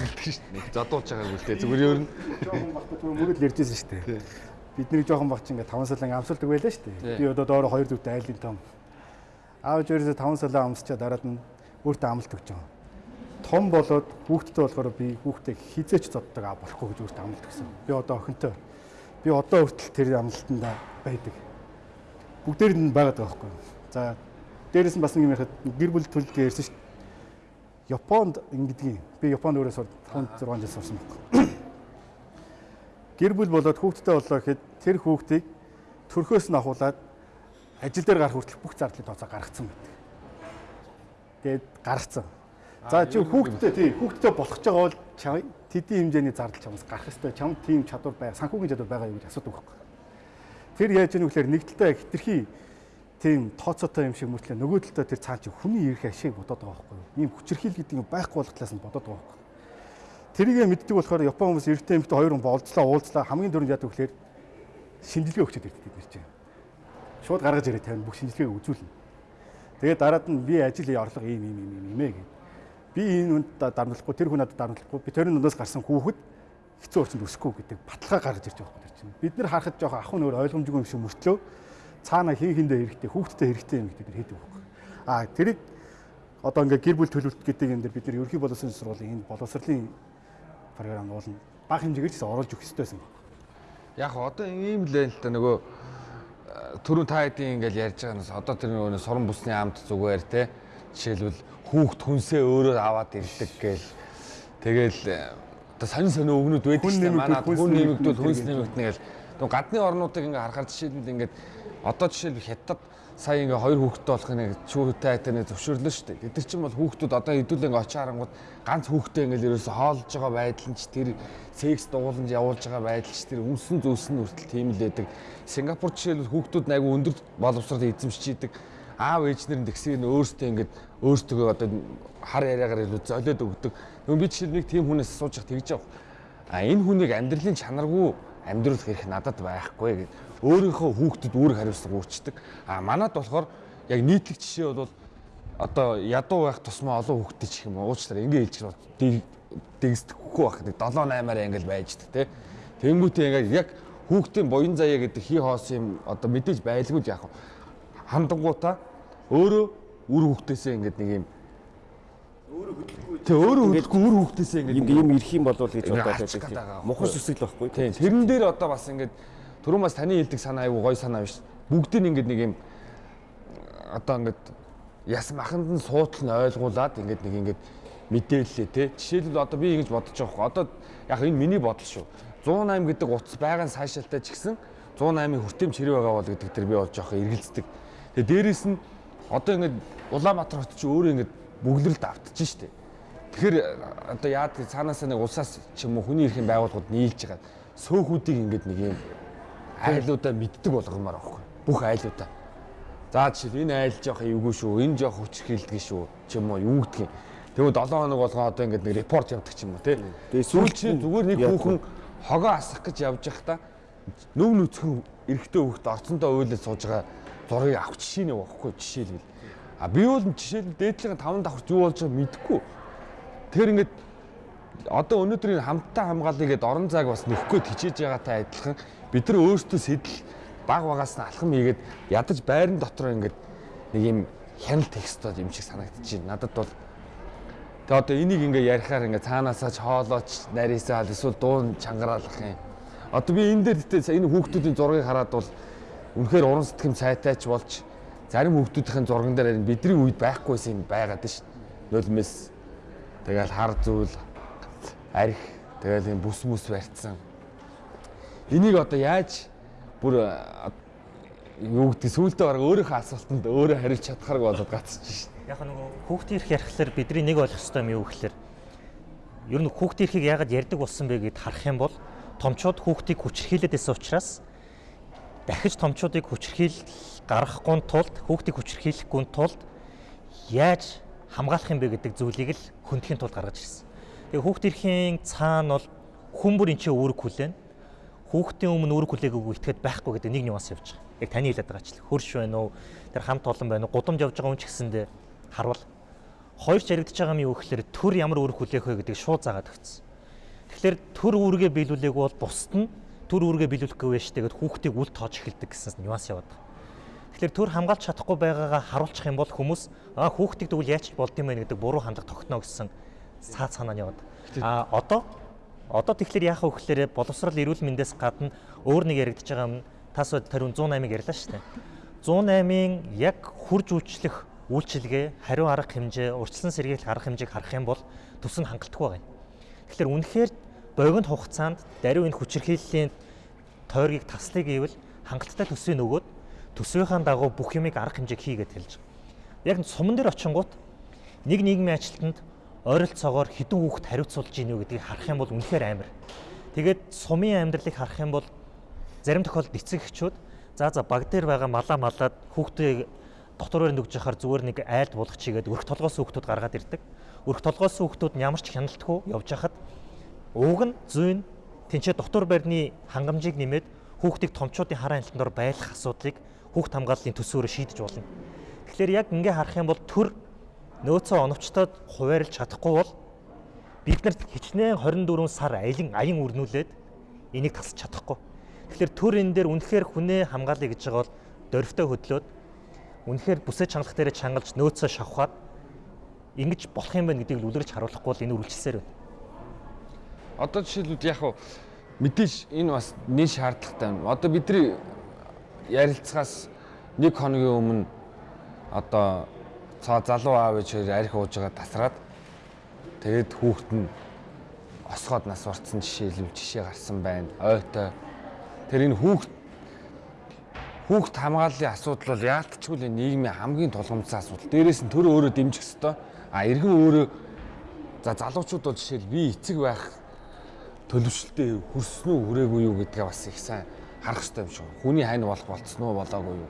Нэг задуулж байгааг үлдээ. Зүгээр ер нь Жохон багт түр мөрөд ярьжсэн шүү дээ. Бидний жоохон багч ингээ 5 салан амсуулдаг байлаа шүү дээ. Би одоо доороо 2 дүүтэй айлын том. Аав ерөөсө 5 салан амсчаа дараад нь өөртөө амлалт өгч байгаа. Том болоод хүүхдтэй болохоор би хүүхдээ хизээч зоддог аа болохгүй гэж өөртөө амлалт өгсөн. Би одоо охинтой. Би одоо хүртэл тэр амлалтанд байдаг. Бүгдээр нь байгаад байгаа байхгүй. За дээрэс нь бас нэг юм ярихад гэр бүл төлөлтөө ярьсан шүү дээ. Японд ингэдгийг би Японд өөрөө 5 6 жил сурсан байхгүй. Гэр бүл болоод хүүхдтэй боллоо гэхэд тэр хүүхдийг төрхөөс нь ахуулаад ажил дээр гарах хүртэл бүх зардлыг тооцоо гаргацсан байдаг. Тэгээд гаргацсан. За чи хүүхдтэй тий хүүхдтэй болох ч байгаа бол тэдний хэмжээний зардал чамаас гарах ёстой. Чам тийм чадвар байгаа, санхүүгийн чадвар байгаа юу гэж асуудаг байхгүй. Тэр яаж яах вэ гэхээр нэг талдаа хитрхи тийм тооцоотой юм шиг мөртлөө нөгөө талдаа тэр цаан чи хүний эрх ашиг бодоод байгаа байхгүй юу? Ийм хүчирхийл гэдэг юм байхгүй болох талаас нь бодоод байгаа байхгүй. Тэрийгэ мэддэг болохоор Япон хүмүүс эрэгтэй эмэгтэй хоёр хүн болцлоо уулзлаа хамгийн дөрөнд яадаг вэхээр шинжилгээ өгчөд ирдэг бид нар чинь. Шууд гаргаж ирээ тавина бүх шинжилгээг үзүүлнэ. Тэгээд дараад нь би ажил орлого ийм ийм ийм ийм ээ гэдэг. Би энэ хүнд дарамтлахгүй тэр хүн надад дарамтлахгүй би тэрний дундаас гарсан хүүхэд хэцүү орчинд өсөхгүй гэдэг баталгаа гаргаж ирж байгаа юм чинь. Бид нар харахад жоох ахын өөр ойлгомжгүй юм шиг мөртлөө цаана хин хиндээ хэрэгтэй хүүхдтэй хэрэгтэй юм гэдэг хийдэг байхгүй. А тэрийг одоо ингээ гэр бүл төлөвлөлт гэдэг юм дээр бид нар ерөнхий боловсролын сургуулийн энэ боловсролын програм уулна бага хэмжээгээр ч оруулж өгөх хэрэгтэй байсан. Яг одоо ийм л байл та. Нөгөө түрүүн та хэдийн ингээл ярьж байгаа нь одоо тэр нөгөө суран бүсний амт зүгээр те. Жишээлбэл хүүхд хүнсээ өөрөө аваад ирдэг гээл тэгэл одоо сонин сонин өгнүүд байдаг дээ. манай хүн нэмэгдүүл хүнс нэмэгдэнэ гээл нөгөө гадны орнуудыг ингээ харахаар жишээлбэл ингээд одоо жишээлбэл хятад сая ингээ хоёр хүүхэдтэй болох нэг чүүтэй айтаа нэг зөвшөөрлөө шүү дээ. Тэд чинь бол хүүхдүүд одоо хэдүүлэн ингээ очиж харангууд ганц хүүхдтэй ингээл ерөөсө хоолж байгаа байдал нь ч тэр секс дууланж явуулж байгаа байдал ч тэр өмсөн зөөсөн хүртэл тийм л байдаг. Сингапур жишээлбэл хүүхдүүд айгу өндөр боловсрол эзэмшиж идэг. Аав ээж нар тэгсийг нь өөртөө ингээд өөртөө одоо хар яриагаар илүү золиод өгдөг. Нөгөө би жишээл нэг тийм хүнээс асууж явах тэгж явах. А энэ хүнийг амьдралын чанаргүй амьдруулах хэрэг надад байхгүй гэдэг өөрийнхөө хүүхдэд үүрэг хариуцлага үүрчдэг. А манад болохоор яг нийтлэг жишээ бол одоо ядуу байх тусмаа олон хүүхдэд ч юм уу уучлаарай ингээ хэлж байгаа дэгсдэхгүй байх нэг 7 8-аар ингээл байждаг те. Тэнгүүтээ ингээ яг хүүхдийн буян заяа гэдэг хий хоос юм одоо мэдээж байлгүй яг хандангуудаа өөрөө үр хүүхдээсээ ингээд нэг юм Тэ өөрөө хөдөлгөө үр хүүхдээсээ ингээд юм ирэх юм болов гэж бодоод байдаг. Мухар сүсэл байхгүй. Тэрэн дээр одоо бас ингээд түрүүн бас таны хэлдэг санаа аягүй гой санаа биш. Бүгдийг ингээд нэг юм одоо ингээд яс маханд нь суудл нь ойлгуулад ингээд нэг ингээд мэдээллээ те. Жишээлбэл одоо би ингэж бодож байгаа хөө. Одоо яг энэ миний бодол шүү. 108 гэдэг утас байгаа нь сайшаалтай ч гэсэн 108-ын хүртээмж хэрэг байгаа бол гэдэг тэр би бол жоох эргэлздэг. Тэгээ дээрэс нь одоо ингээд Улаанбаатар хот чи өөрөө ингээд бүглэрэлд автчих штеп. Тэгэхээр одоо яад цаанаасаа нэг улсаас ч юм уу хүний эрхийн байгууллагууд нийлж байгаа сөөхүүдийг ингээд нэг юм айлуудаа мэддэг болгомоор байхгүй. Бүх айлуудаа. За жишээл энэ айл жоох эвгүй шүү, энэ жоох хүчрхийлдэг шүү ч юм уу юу гэдгийг. Тэгвэл 7 хоног болгоо одоо ингээд нэг репорт явдаг ч юм уу тий. Тэгээ сүүл чинь зүгээр нэг хүүхэн хогоо асах гэж явж байхдаа нүг нүцгэн эрэгтэй хүүхэд орцондоо уйлаад сууж байгаа зургийг авах жишээ нэг байхгүй жишээлбэл. А би бол жишээлбэл дээдлийн 5 давхарт юу болж байгааг мэдэхгүй. Тэр ингээд одоо өнөөдрийн хамттай хамгаалъя гэдээ орон зайг бас нөхгөө хичээж байгаатай адилхан бид нар өөрсдөө сэтэл баг багаас нь алхам хийгээд ядаж байран дотор ингээд нэг юм хяналт текстод юм шиг санагдчих. Надад бол тэгээ одоо энийг ингээ ярихаар ингээ цаанаасаа ч хоолооч нарийсаал эсвэл дуун чангараалах юм. Одоо би энэ дээр гэтээ энэ хүүхдүүдийн зургийг хараад бол үнэхээр уран сэтгэм цайтайч болж зарим хүүхдүүдийн зурган дээр бидний үед байхгүйсэн юм байгаад шүү. Нулимс тэгэл хар зүйл арх тэгэл юм бүс мүс барьцсан. Энийг одоо яаж бүр юу гэдэг сүултээ бараг өөрийнхөө асуултанд өөрөө хариулж чадхаарг болоод гацчих шин. Яг нөгөө хүүхдийн эрх ярихлаар бидний нэг ойлгох ёстой юм юу гэхээр ер нь хүүхдийн эрхийг яагаад ярьдаг болсон бэ гэд харах юм бол томчууд хүүхдийг хүчрхийлээд байсан учраас дахиж томчуудыг хүчрхийл гаргахгүй тулд хүүхдийг хүчрхийлэхгүй тулд яаж хамгаалах юм бэ гэдэг зүйлийг л хөндөхийн тулд гаргаж ирсэн. Тэгээ хүүхд төрхийн цаана бол хүн бүр энэ чинь үүрэг хүлээн. Хүүхдийн өмнө үүрэг хүлээгөөгүй итгэхэд байхгүй гэдэг нэг нюанс явж байгаа. Яг таны хэлээд байгаа ч л хөрш байна уу? Тэр хамт олон байна уу? Гудамж явж байгаа хүн ч гэсэндээ харвал хоёр ч яригдж байгаа юм юу гэхээр төр ямар үүрэг хүлээх вэ гэдэг шууд заагаад өгсөн. Тэгэхээр төр үүргээ биелүүлээг бол бусд нь төр үүргээ биелүүлэхгүй байж тэгээд хүүхдийг үл тоож эхэлдэг гэсэн нюанс яваад байгаа. Тэгэхээр төр хамгаалж чадахгүй байгаагаа харуулчих юм бол хүмүүс аа хүүхдийг тэгвэл яач болд юм бэ гэдэг буруу хандлага тогтно гэсэн цаад санаа нь яваад. А одоо одоо тэгэхээр яах вэ гэхээр боловсрал эрүүл мэндээс гадна өөр нэг яригдж байгаа юм тас тариун 108-ыг ярьлаа шүү дээ. 108-ын яг хурж үйлчлэх үйлчилгээ, хариу арга хэмжээ, урьдчилан сэргийлэх арга хэмжээг харах юм бол төс нь хангалтгүй байна. Тэгэхээр үнэхээр богино хугацаанд даруй энэ хүчирхийллийн тойргийг таслыг гэвэл хангалттай төсвийг нөгөөд төсвийнхаа дагуу бүх юмыг арга хэмжээг хийгээд хэлж байгаа. Яг суман дээр очингууд нэг нийгмийн ажилтнанд ойролцоогоор хідэн хүүхэд хариуцуулж ийн үү гэдгийг харах юм бол үнэхээр амар. Тэгээд сумын амьдралыг харах юм бол зарим тохиолдолд эцэг эхчүүд за за баг дээр байгаа малаа малаад хүүхдээ дотор өрөөнд өгж яхаар зүгээр нэг айлд булах чигээд өрх толгоос хүүхдүүд гаргаад ирдэг. Өрх толгоос хүүхдүүд ямар ч хяналтгүй явж хахад ууг нь зүйн тэнцээ дотор барьны хангамжийг нэмээд хүүхдийг томчуудын хараа амтнаар байлгах асуудлыг хүүхд хамгааллын төсөөрөөр шийдэж болно. Тэгэхээр яг ингээ харах юм бол төр нөөцөө оновчтоод хуваарлж чадахгүй бол бид нарт хичнээн 24 сар аялан аян үрнүүлээд энийг тасч чадахгүй. Тэгэхээр төр энэ дээр үнэхээр хүнээ хамгаалъя гэж байгаа бол дөрвтэй хөдлөөд үнэхээр бүсээ чангалах дээр чангалж нөөцөө шавхаад ингэж болох юм байна гэдгийг үлрэж харуулахгүй бол энэ үргэлжилсээр байна. Одоо жишээлбэл яг хуу мэдээж энэ бас нэг шаардлагатай байна. Одоо бидний ярилцахаас нэг хоногийн өмнө одоо цаа залуу аав ээж хоёр арх ууж байгаа тасраад тэгээд хүүхэд нь осгоод нас орцсон жишээлбэл жишээ гарсан байна. Ойтой. Тэр энэ хүүхэд хүүхэд хамгааллын асуудал бол яалтчгүй л нийгмийн хамгийн тулгымцсан асуудал. Дээрээс нь төр өөрөө дэмжих ёстой. А иргэн өөрөө за залуучууд бол жишээл би эцэг байх төлөвшөлтөд хүрсэн үү хүрээгүй юу гэдгээ бас их сайн харах хэрэгтэй юм шиг. Хүний хань болох болцсон уу болоогүй юу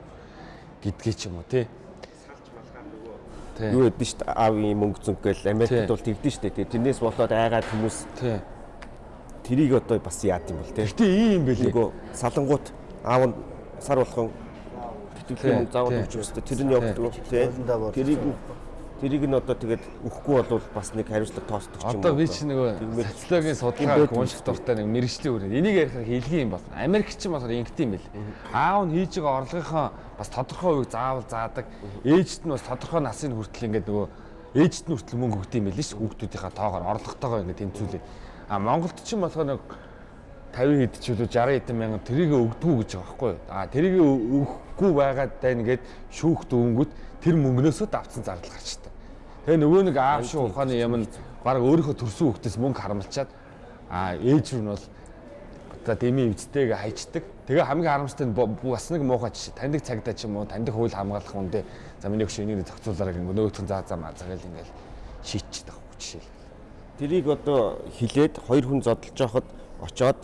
гэдгийг ч юм уу тий. Юу гэдэг нь шүү дээ аавын мөнгө зүнх гээл Америкт бол тэгдэж шүү дээ. Тэрнээс болоод айгаад хүмүүс Тий. тэрийг одоо бас яад юм бол тий. Гэтэ ийм юм байлээ. Нөгөө салангууд аав нь сар болгон тэтгэлийн мөнгө заавал өгч өстэй тэр нь явагддаг тий. Тэрийг тэрийг нь одоо тэгээд өгөхгүй бол бас нэг хариуцлага тоосдог юм Одоо би чи нөгөө социологийн судалгааг унших дуртай нэг мэрэгжлийн үрээ. Энийг ярихаар хэлгийн юм байна. Америк ч юм болохоор ингэт юм бэл. Аав нь хийж байгаа орлогынхоо бас тодорхой хувийг заавал заадаг. Ээжт нь бас тодорхой насын хүртэл ингээд нөгөө ээжт нь хүртэл мөнгө өгд юм байл ш. Хүүхдүүдийнхаа тоогоор орлоготойгоо ингээд тэнцвүүлээ. А Монголд ч юм болохоор нэг 50 хэд ч үлээ 60 хэдэн мянган тэрийг өгдгүү гэж байгаа байхгүй юу. А тэрийг өгөхгүй байгаад байна гэд шүүхт өнгөт тэр мөнгнөөсөө давцсан зардал гарчдаг. Тэгээ нөгөө нэг аав шүү ухааны юм нь баг өөрийнхөө төрсөн хүүхдээс мөнгө харамлчаад а ээж рүү нь бол за дэмий эвдтэйг хайчдаг. Тэгээ хамгийн харамсалтай нь бас нэг муухай жишээ. Таньдаг цагдаа ч юм уу, таньдаг хууль хамгаалах үндэ за миний өгш энийг зохицуулаарай гэнэ нөгөөх нь заа заа мазгаал ингээл шийдчихдэг байхгүй жишээ. Тэрийг одоо хилээд хоёр хүн зодолж байхад очоод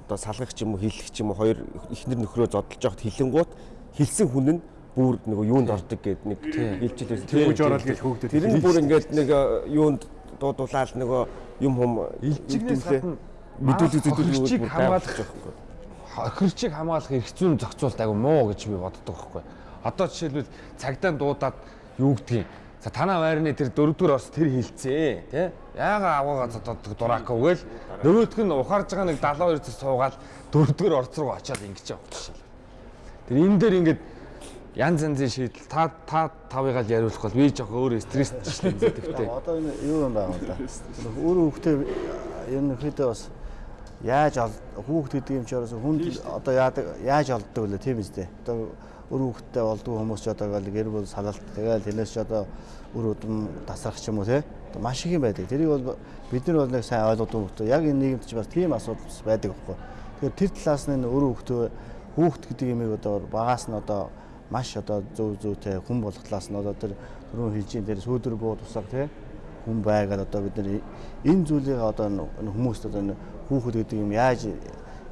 одоо салгах ч юм уу хиллэх ч юм уу хоёр ихнэр нөхрөө зодолж байхад хилэнгуут хилсэн хүн нь бүр нөгөө юунд ордог гэд нэг хэлчихлээ. Төвөж ороод гэж хөөгдөд. Тэр нь бүр ингээд нэг э, юунд дуудуулаад нөгөө юм хум Илжигнээс гадна мэдүүлэг хөрчийг зөвдөлгөөд хамгаалах хөрчийг хамгаалах эрх зүйн зохицуулт айгу муу гэж би боддог байхгүй. Одоо жишээлбэл цагдаа дуудаад юу гэдгийг за танаа байрны тэр дөрөвдүгээр орс тэр хилцээ тий яага аваагаа зодод дураака өгөөл нөгөөдг нь ухаарж байгаа нэг 72 цэс суугаад дөрөвдүгээр орц руу очиад ингэж жишээ. Тэр энэ дээр ингээд янз янзын шийдэл та та тавыгаал яриулах бол би жоох өөр стресстэй зэдэвтэй. Одоо энэ юу юм байгаа юм да. Өөр хүүхдээ ерөнхийдөө бас яаж хүүхд гэдэг юм чи орос хүнд одоо яадаг яаж олддог вэ тийм үстэй. Одоо өөр хүүхдтэй болдгоо хүмүүс ч одоо гал гэр бүл салалт тэгэл тэрнээс ч одоо үр удам тасрах ч юм уу те. Одоо маш их юм байдаг. Тэрийг бол бид нар бол нэг сайн ойлгодог хүмүүс. Яг энэ нийгэмд ч бас тийм асуудал байдаг байхгүй. Тэгэхээр тэр талаас нь өөр хүүхдээ хүүхд гэдэг юмыг одоо багаас нь одоо маш одоо зөв зөвтэй хүн болох талаас нь одоо тэр түрүүн хэлжийн тэр сүүдэр буу тусаг те хүн байгаад одоо бид нар энэ зүйлийг одоо хүмүүст одоо хүүхэд гэдэг юм яаж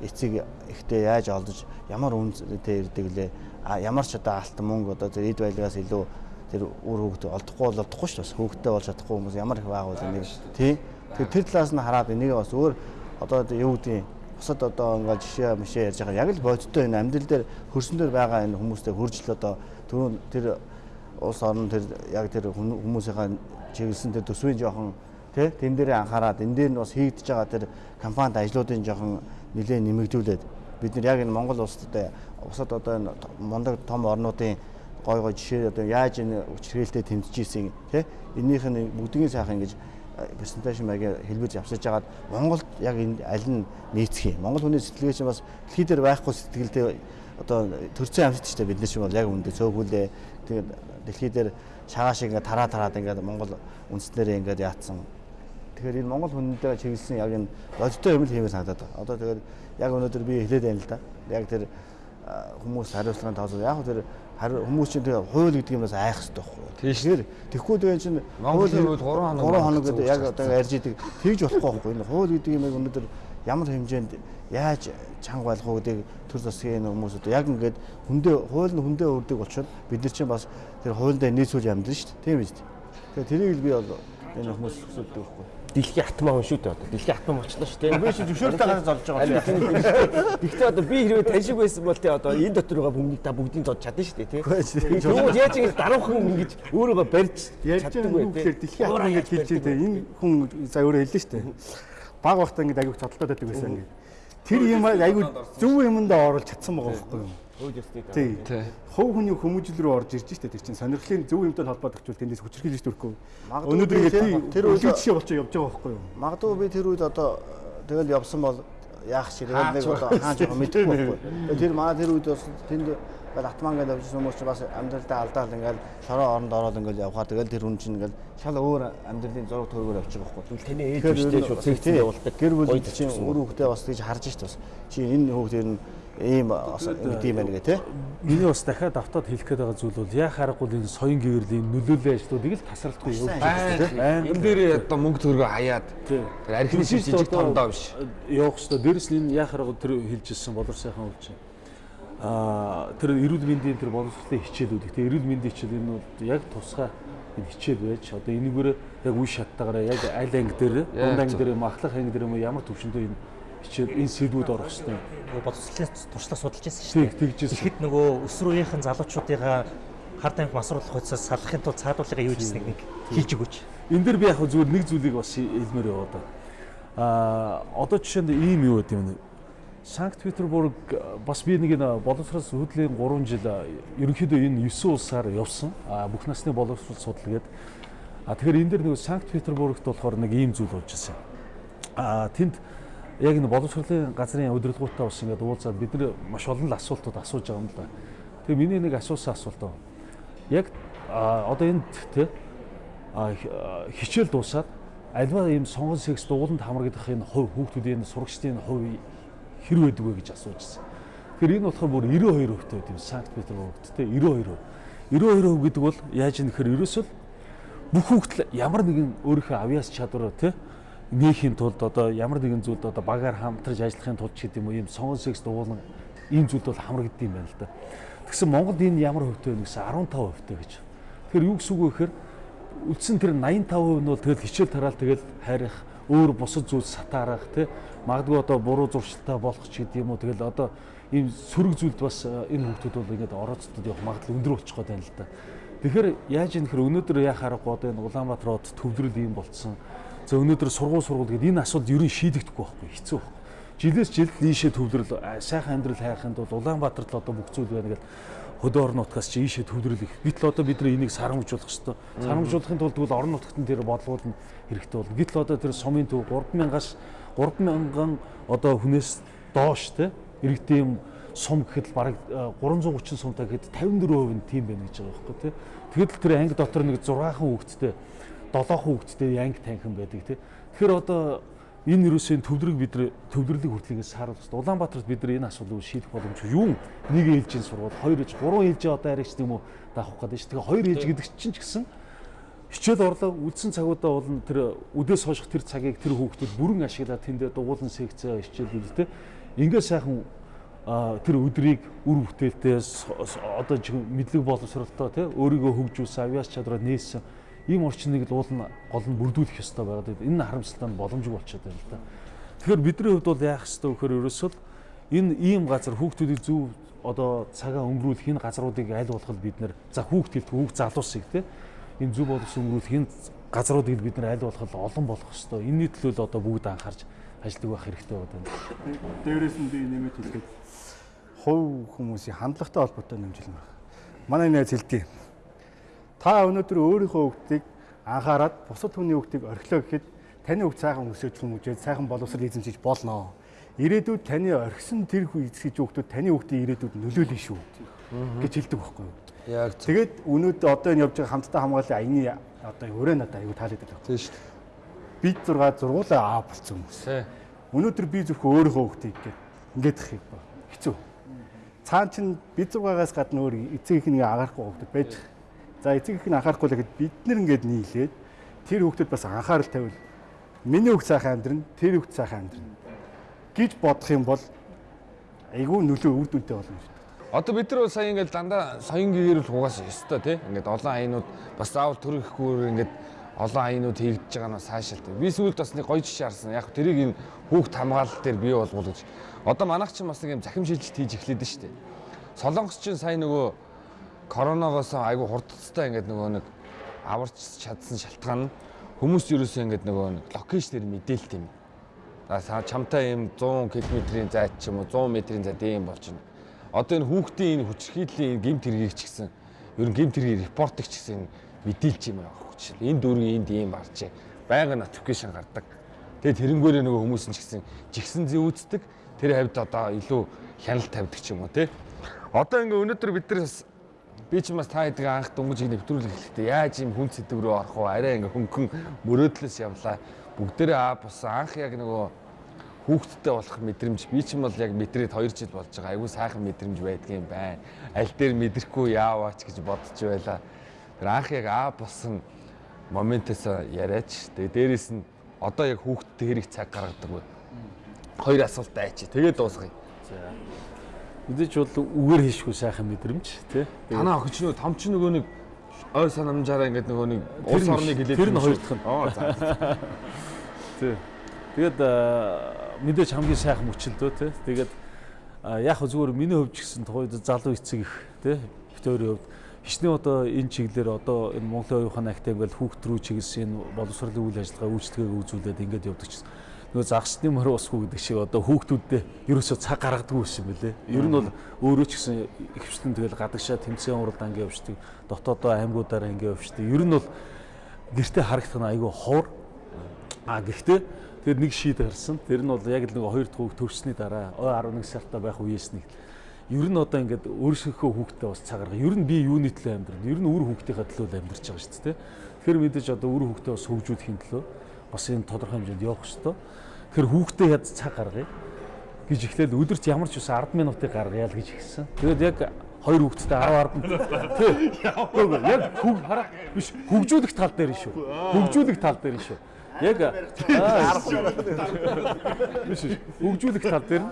эцэг ихтэй яаж олдож ямар үнэтэй ирдэг лээ? А ямар ч одоо алтан мөнгө одоо тэр эд байлгаас илүү тэр үр хүүхэд олдохгүй бол олдохгүй шүү дээ. хүүхэдтэй болж чадахгүй хүмүүс ямар их байгуул нэг тий? Тэр тэр талаас нь хараад энийг бас өөр одоо юу гэдэг бусад одоо ингээд жишээ мишээ ярьж байгаа. Яг л бодиттой энэ амьдрал дээр хөрсөн дээр байгаа энэ хүмүүстэй хуржил одоо түрүүн тэр улс орн тэр яг тэр хүмүүсийнхаа чиглэсэн тэр төсвийн жоохон тий тэн дээрээ анхаарад энэ дээр нь бас хийгдэж байгаа тэр компанид ажлуудын жоохон нэлээд нэмэгдүүлээд бид нар яг энэ Монгол улсад усад одоо энэ мундаг том орнуудын гой гой жишээ одоо яаж энэ хүчрхээлтэд тэмцэж ийсэн тий эннийх нь бүгдийн сайхан ингэж презентацийн маягаар хэлбэж явсаж хагаад Монголд яг энэ аль нь нийцэх юм. Монгол хүний сэтгэлгээ чинь бас дэлхий дээр байхгүй сэтгэлдээ одоо төрцөн амьсч штэ бид нар чинь бол яг үндэ цөөхүүлээ. Тэгээд дэлхий дээр шагаа шиг ингээ тараа тараад ингээ Монгол үндснэрээ ингээ яатсан. Тэгэхээр энэ Монгол хүндэд чиглэсэн яг энэ бодиттой юм л хиймээр санагдаад байна. Одоо тэгээд яг өнөөдөр би хэлээд байна л да. Яг тэр хүмүүс хариуцлагын тооцоо яг тэр Харин хүмүүс чинь тэгээ хууль гэдэг юмнаас айх хэрэгтэй байхгүй. Тэгэхээр тэгэхгүй тэгээ чинь Монголын хууль гурван хоног 3 хоног гэдэг яг одоо ярьж идэг тэгж болохгүй байхгүй. Энэ хууль гэдэг юм яг өнөөдөр ямар хэмжээнд яаж чанга болох уу гэдэг төр засгийн хүмүүс одоо яг ингээд хүндээ хууль нь хүндээ өрдөг болчиход бид нар чинь бас тэр хуулиндаа нийцүүл амьдна шүү дээ. Тийм биз дээ. Тэгэхээр тэрийг л би бол энэ хүмүүс өсөлдөг байхгүй. Дэлхийн атмаа хүн шүү дээ одоо. Дэлхийн атмаа болчихлоо шүү дээ. Би чи зөвшөөрөлтэй гараад золж байгаа юм. Гэхдээ одоо би хэрвээ таньшиг байсан бол те одоо энэ дотор байгаа хүмүүст та бүгдийг зодж чадна шүү дээ тий. Тэгвэл яаж ингэж даруухан ингэж өөрийгөө барьж байгаа юм гэхээр дэлхийн хатан ингэж хэлж байгаа энэ хүн за өөрөө хэллээ шүү дээ. Баг багтаа ингэ аягүй цодлоод байдаг байсан ингэ. Тэр юм аягүй зөв юмдаа оруулж чадсан байгаа байхгүй юу? Хөөж өстэй. Тий. Тий. Хов хүний хүмүүжил рүү орж ирж штэ тэр чинь сонирхлын зөв юмтай холбоод очвол тэндээс хүчрхийлж төрөхгүй. Өнөөдөр ингэ тий, тэр үед- жишээ болчихоо явж байгаа байхгүй юу? Магадгүй би тэр үед одоо тэгэл явсан бол яах шиг тэгэл нэг одоо хааж байгаа мэдэхгүй байхгүй. Тэр манай тэр үед бас тэнд ингээл атман гэдэг явжсэн хүмүүс чинь бас амьдралдаа алдаал ингээл шороо оронд ороод ингээл явхаа тэгэл тэр хүн чинь ингээл шал өөр амьдралын зураг төгөөр явчих байхгүй. Тэгвэл таны ээж Тэгэхээр өстэй энэ шууд тий, цэгцэн явуулдаг. Гэр бүл чинь өөр хүүхдээ бас тийж харж шít бас. Чи энэ хүүхдээ нь ийм бас ингэдэм юм байна гэ тий. Миний бас дахиад автод хэлэх гээд байгаа зүйл бол яа харахгүй энэ соён гэрлийн нөлөөллийн ажлуудыг л тасралтгүй явуулж байгаа тийм. Энэ дээр одоо мөнгө төгрөгөө хаяад архины жижиг тондоо биш. явах хэвээр дээрэс нь энэ яа харахгүй тэр хэлжсэн болор сайхан үг чинь. Аа тэр эрүүл мэндийн тэр боловсролын хичээлүүд тийм эрүүл мэндийн хичээл энэ бол яг тусгай энэ хичээл байж одоо энэгээр яг үе шаттаагаараа яг аль анги дээр дунд анги дээр юм ахлах анги дээр юм уу ямар төвшөндөө энэ хичээл энэ сэдвүүд орох. Нөгөө боловсролын туршлага судалж байсан шүү дээ. тэгжсэн. Тэгэхэд нөгөө өс рүүийнхэн залуучуудыгаа хард амх масруулах хуйцаас салахын тулд цаадуулгыг юу хийснийг нэг хийж өгөөч. Энэ дээр би яг зүгээр нэг зүйлийг бас хэлмээр яваа да. Аа одоо жишээнд ийм юу гэдэг юм бэ? Санкт Петербург бас би нэг боловсрол хөдлийн 3 жил ерөнхийдөө энэ 9 улсаар явсан. Аа бүх насны боловсрол судалгээд. А тэгэхээр энэ дээр нэг Санкт Петербургт болохоор нэг ийм зүйл болж ирсэн. А тэнд яг энэ боловсролын газрын удирдлагуудтай бас ингээд уулзаад бид нар маш олон л асуултууд асууж байгаа юм л да. Тэгээ миний нэг асуусан асуулт байна. Яг одоо энд те хичээл дуусаад альва ийм сонгон секс дууланд хамрагдах энэ хувь хүүхдүүдийн сурагчдын хувь хэр байдаг вэ гэж асууж ирсэн. Тэгэхээр энэ болохоор бүр 92% тавьд юм Санкт Петербургт те 92%. 92% гэдэг бол яаж юм гэхээр ерөөсөө л бүх хүүхдэл ямар нэгэн өөрийнхөө авьяас чадвараа те нээхийн тулд одоо ямар нэгэн зүйлд одоо багаар хамтарч ажиллахын тулд ч гэдэг юм уу ийм сонгон секс дуулан ийм зүйлд бол хамрагддаг юм байна л да. Тэгсэн Монголд энэ ямар хувьтай вэ гэсэн 15% тавь гэж. Тэгэхээр юу гэсэн үг вэ гэхээр үлдсэн тэр 85% нь бол тэгэл хичээл тараал тэгэл хайрах өөр бусад зүйл сатаарах тий магадгүй одоо буруу зуршилтай болох ч гэдэг юм уу тэгэл одоо ийм сөрөг зүйлд бас э, энэ хүмүүсд бол ингээд орооцтод явах магадлал өндөр болчих гээд байна л да. Тэгэхээр яаж юм гэхээр өнөөдөр яа харахгүй одоо энэ Улаанбаатар хот төвлөрөл ийм болцсон. За өнөөдөр сургууль сургууль гэдэг энэ асуудал ер нь шийдэгдэхгүй байхгүй хэцүү байхгүй. Жилээс жилд ийшээ төвлөрөл сайхан амьдрал хайхын тулд Улаанбаатарт л одоо бүх зүйл байна гэдэг хөдөө орон нутгаас чи ийшээ төвлөрөл их. Гэтэл одоо бид энийг сарамжуулах хэрэгтэй. Сарамжуулахын тулд бол орон нутгад нь тэр бодлогууд нь хэрэгтэй болно. Гэтэл одоо тэр сумын төв 3000-аас 3000 одоо хүнээс доош те иргэдийн юм сум гэхэд бараг 330 сумтай гэхэд 54% нь тийм байна гэж байгаа байхгүй тий. Тэгэхэд л тэр анги дотор нэг 6хан хүүхэдтэй 7хан хүүхэдтэй анги танхим байдаг тий. Тэгэхээр одоо энэ юусэн төвлөрөг бид нар төвлөрлөг хүртлэгээс сааруулах хэрэгтэй. Улаанбаатарт бид энэ асуудлыг шийдэх боломжгүй. Юу нэг ээлжийн сургууль, хоёр ээж, гурван ээлжийн одоо арайч гэдэг юм уу даах гэдэг чинь. Тэгээ хоёр ээж гэдэг чинь ч гэсэн хичээл орлоо үлдсэн цагуудаа бол тэр үдээс хойших тэр цагийг тэр хүүхдүүд бүрэн ашиглаад тэндээ дугуулan секцээ хичээл үлдээ. Ингээ сайхан тэр өдрийг үр бүтээлтэй одоо мэдлэг боловсролтой тий өөрийгөө хөгжүүлсэн авьяас чадвараа нээсэн ийм орчныг л уул нь гол нь бүрдүүлэх ёстой байгаад байна. энэ харамсалтай нь боломжгүй болчиход байна л да. Тэгэхээр бидний хувьд бол яах ёстой вэ гэхээр ерөөсөө л энэ ийм газар хүүхдүүдийг зөв одоо цагаа өнгөрүүлэх энэ газруудыг аль болох бид нэр за хүүхд хэлт хүүхд залуусыг тий энэ зөв боловсон өнгөрүүлэх энэ газруудыг бид нар аль болох олон болох ёстой. Энэний төлөө л одоо бүгд анхаарч ажилладаг байх хэрэгтэй байна. Дээрээс нь би нэмэт хэлгээд хувь хүмүүсийн хандлагатай холбоотой нэмжлэн байна. Манай найз хэлдэг. Та өнөөдөр өөрийнхөө хүүхдийг анхаарад бусад хүний хүүхдийг орхилоо гэхэд таны хүүхд сайхан өсөж хүмүүжээд сайхан боловсрол эзэмшиж болно. Ирээдүйд таны орхисон тэр эзэгч хүүхдүүд таны хүүхдийн ирээдүйд нөлөөлнө шүү гэж хэлдэг байхгүй юу? Яг. Тэгээд өнөөдөр одоо энэ явж байгаа хамтдаа хамгааллын аяны одоо өрөө надад аягүй таалагддаг байна. Тийм шүү дээ. Бид зургаа зургуулаа аа болцсон хүмүүс. Өнөөдөр би зөвхөн өөрийнхөө хүүхдийг гээд ингээд их. Хэцүү. цаан чин бид зугаагаас гадна өөр эцэг их нэг анхаарахгүй хүмүүс байж. За эцэг их нь анхаарахгүй л гэхэд бид нэр ингээд нийлээд тэр хүүхдэд бас анхаарал тавил. Миний хүүхд сайхан амьдрна, тэр хүүхд сайхан амьдрна гэж бодох юм бол айгүй нөлөө үр дүнтэй болно шүү дээ. Одоо бид нар сая ингээд дандаа соён гэгээр л угаасаа ёстой тий. Ингээд олон аянууд бас заавал төрөхгүй ингээд олон аянууд хийгдэж байгаа нь сайшаалтай. Би сүүлд бас нэг гоё жишээ харсан. Яг тэрийг энэ хүүхд хамгаалал дээр бий болгох гэж. Одоо манайх чинь бас нэг юм захим шилжилт хийж эхлэдэж штэ. Солонгос чинь сая нөгөө коронавигоос айгүй хурдцтай ингээд нөгөө нэг аварч чадсан шалтгаан нь хүмүүс ерөөсөө ингээд нөгөө нэг локейшнэр мэдээлт юм. За чамтай юм 100 км-ийн зайд ч юм уу 100 м-ийн зайд юм болж байна. Одоо энэ хүүхдийн энэ хүчрхийллийн гимт хэргийг ч гэсэн ер нь гимт хэргийг репортыг ч гэсэн мэдээлж юм аа. Жишээл энэ дүүргийн энд ийм гарчээ. Байнгын нотификейшн гардаг. Тэгээд тэрнгээрээ нөгөө хүмүүс нь ч гэсэн жигсэн зүйцдэг. Тэр хавьд одоо илүү хяналт тавьдаг ч юм уу те. Одоо ингээ өнөөдөр бид нар бас би ч бас та хэдэг анх дөнгөж нэвтрүүлэх хэлэхдээ яаж юм хүн сэдв рүү орох вэ? Арай ингээ хөнгөн мөрөөдлөөс явлаа. Бүгдээрээ аа бусан анх яг нөгөө хүүхдтэй болох мэдрэмж би ч юм бол яг мэдрээд 2 жил болж байгаа. Айгүй сайхан мэдрэмж байдгийн байна. Аль дээр мэдрэхгүй яаваач гэж бодож байла. Тэр анх яг аа болсон моментээс яриач. Тэгээ дээрэс нь одоо яг хүүхдтэй хэрэг цаг гаргадаг вэ? Хоёр асуулт айчи. Тэгээд дуусгая. За. Мэдээж бол үгээр хийшгүй сайхан мэдрэмж тий. Танаа охич нөө том ч нөгөө нэг ой санамжаараа ингээд нөгөө нэг улс орныг хилээд тэр нь хоёр дахь нь. Оо за. Тий. Тэгээд мэдээж хамгийн сайхан мөчлөлтөө тий. Тэгээд яг зүгээр миний хувьд ч гэсэн тухайд залуу эцэг их тий. Битүүрийн хувьд хичнээн одоо энэ чиглэлээр одоо энэ Монголын оюухан актив ингээл хүүхд рүү чиглэсэн энэ боловсролын үйл ажиллагаа үйлчлэгээ үзүүлээд ингээд явдаг чинь нөгөө загсны мөр усгүй гэдэг шиг одоо хүүхдүүддээ ерөөсөө цаг гаргадаггүй юм бэлээ. Ер нь бол өөрөө ч гэсэн ихвчлэн тэгэл гадагшаа тэмцээн уралд анги явждаг, дотоодоо аймагуудаараа анги явждаг. Ер нь бол гэртээ харагдах нь айгүй ховор. А гэхдээ тэр нэг шийд гарсан. Тэр нь бол яг л нэг хоёр дахь хүүхд төрсний дараа 11 сартаа байх үеэс нэг ер нь одоо ингээд өөрсгийнхөө хүүхдээ бас цагаарга. Ер нь би юуны төлөө амьдрал? Ер нь үр хүүхдийнхээ төлөө амьдарч байгаа шүү дээ. Тэгэхээр мэдээж одоо үр хүүхдээ бас хөгжүүлэхийн төлөө бас энэ тодорхой хэмжээнд явах хэрэгтэй. Тэгэхээр хүүхдээ яд цаг гаргая гэж ихлээл өдөрт ямар ч ус 10 минутыг гаргая л гэж хэлсэн. Тэгээд яг хоёр хүүхэдтэй 10 10 тий. Яг хөг хараа биш хөгжүүлэх тал дээр шүү. Хөгжүүлэх тал дээр шүү. Яг биш хөгжүүлэх тал дээр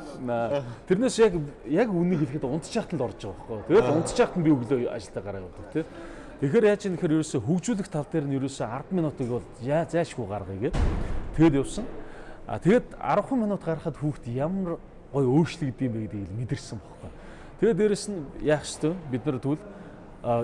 тэрнээс яг яг үнийг хэлэхэд унтчихт л орж байгаа байхгүй. Тэгээд унтчихт нь би өглөө ажилдаа гараа явдаг тий. Тэгэхээр яаж юм гэхээр ерөөсө хөгжүүлэх тал дээр нь ерөөсө 10 минутыг бол яа зайшгүй гаргая гэд. Тэгээд явсан. А тэгээд 10 минут гарахад хүүхд ямар гой өөрчлөгдөв юм бэ гэдгийг мэдэрсэн бохоо. Тэгээд дээрэс нь яах ёстой бид нар тэгвэл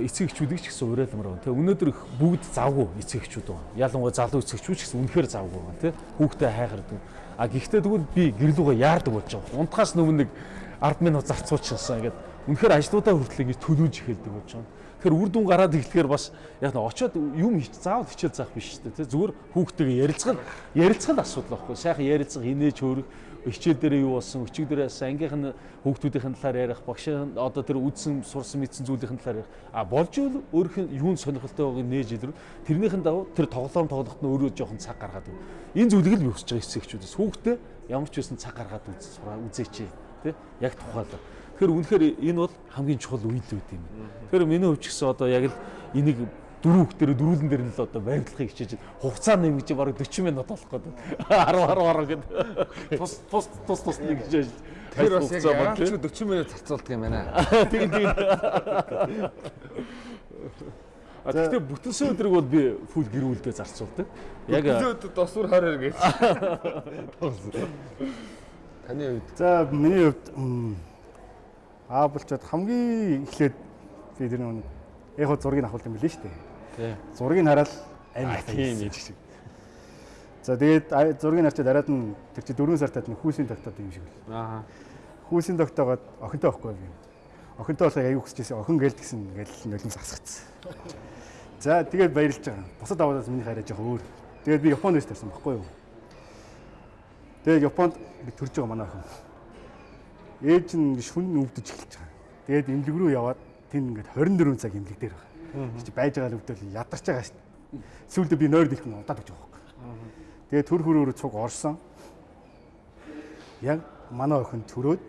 эцэг эхчүүдийг ч гэсэн уриалмаар байна. Тэгээ өнөөдөр бүгд завгүй эцэг эхчүүд байна. Ялангуяа залуу эцэг эхчүүд ч гэсэн үнэхээр завгүй байна тий. Хүүхдээ хайхардаг. А гэхдээ тэгвэл би гэрлүүгээ яардаг болж байгаа. Унтахаас өмнө нэг 10 минут зарцуулчихсан. Ингээд үнэхээр ажлуудаа хүртэл ингэж төлөвлөж эхэлдэг болж байна. Тэгэхээр үр дүн гараад ирэхээр бас яг нь очиод юм хич заавал хичээл заах биш шүү дээ. Зүгээр хүүхдтэйгээ ярилцгал ярилцгал асуудал байхгүй. Сайхан ярилцах инээж хөөрөх хичээл дээр юу болсон, өчиг дээр ангийнх нь хүүхдүүдийн талаар ярих, багшийн одоо тэр үдсэн сурсан мэдсэн зүйлийн талаар ярих. А болж ивэл өөрийнх нь юунд сонирхолтой байгааг нээж илрүү. Тэрнийхэн дагуу тэр тоглоом тоглоход нь өөрөө жоохон цаг гаргаад өг. Энэ зүйлийг л хүсэж байгаа эцэгчүүдээс. Хүүхдээ ямар ч байсан цаг гаргаад үзээч. Тэ? Яг тухайлаа. Тэгэхээр үнэхээр энэ бол хамгийн чухал үед үед юм. Тэгэхээр миний хувьд ч гэсэн одоо яг л энийг дөрөв хүүхд дээр дөрүүлэн дээр нь л одоо баримтлахыг хичээж хугацаа нэмгэж бараг 40 минут болох гэдэг. 10 10 10 гэдэг. Тус тус тус тус нэг хичээж. Тэр бас яг яач 40 минут зарцуулдаг юм байна. Тэгин тэгин. А тэгтээ бүтэнсэн өдрийг бол би фул гэр бүлдээ зарцуулдаг. Яг досвор 20 гэж. Таны хувьд. За миний хувьд Аа болчоод хамгийн эхлээд би тэр нэг яг хөө зургийг авахулт юм билээ шүү дээ. Тий. Зургийг хараад амин тийм юм шиг. За тэгээд зургийг харчаад араад нь тэр чи 4 сартад нэг хүүсийн тогтоод юм шиг л. Аа. Хүүсийн тогтоогоод охинтой байхгүй би. Охинтой болохыг аягүй хүсчихсэн. Охин гээл гэсэн ингээл нулимс асгацсан. За тэгээд баярлж байгаа. Бусад аваадаас миний хараа жоох өөр. Тэгээд би Японд байсан байхгүй юу? Тэгээд Японд би төрж байгаа манай охин ээж нь шүн өвдөж эхэлж байгаа. Тэгээд эмнэлэг рүү яваад тэн ингээд 24 цаг эмнэлэг дээр байгаа. Чи байж байгаа л өвдөл ядарч байгаа дээ. Сүүлдээ би нойр дэлгэн удаад өгч байгаа байхгүй. Тэгээд төр хөрөөр цуг орсон. Яг манай охин төрөөд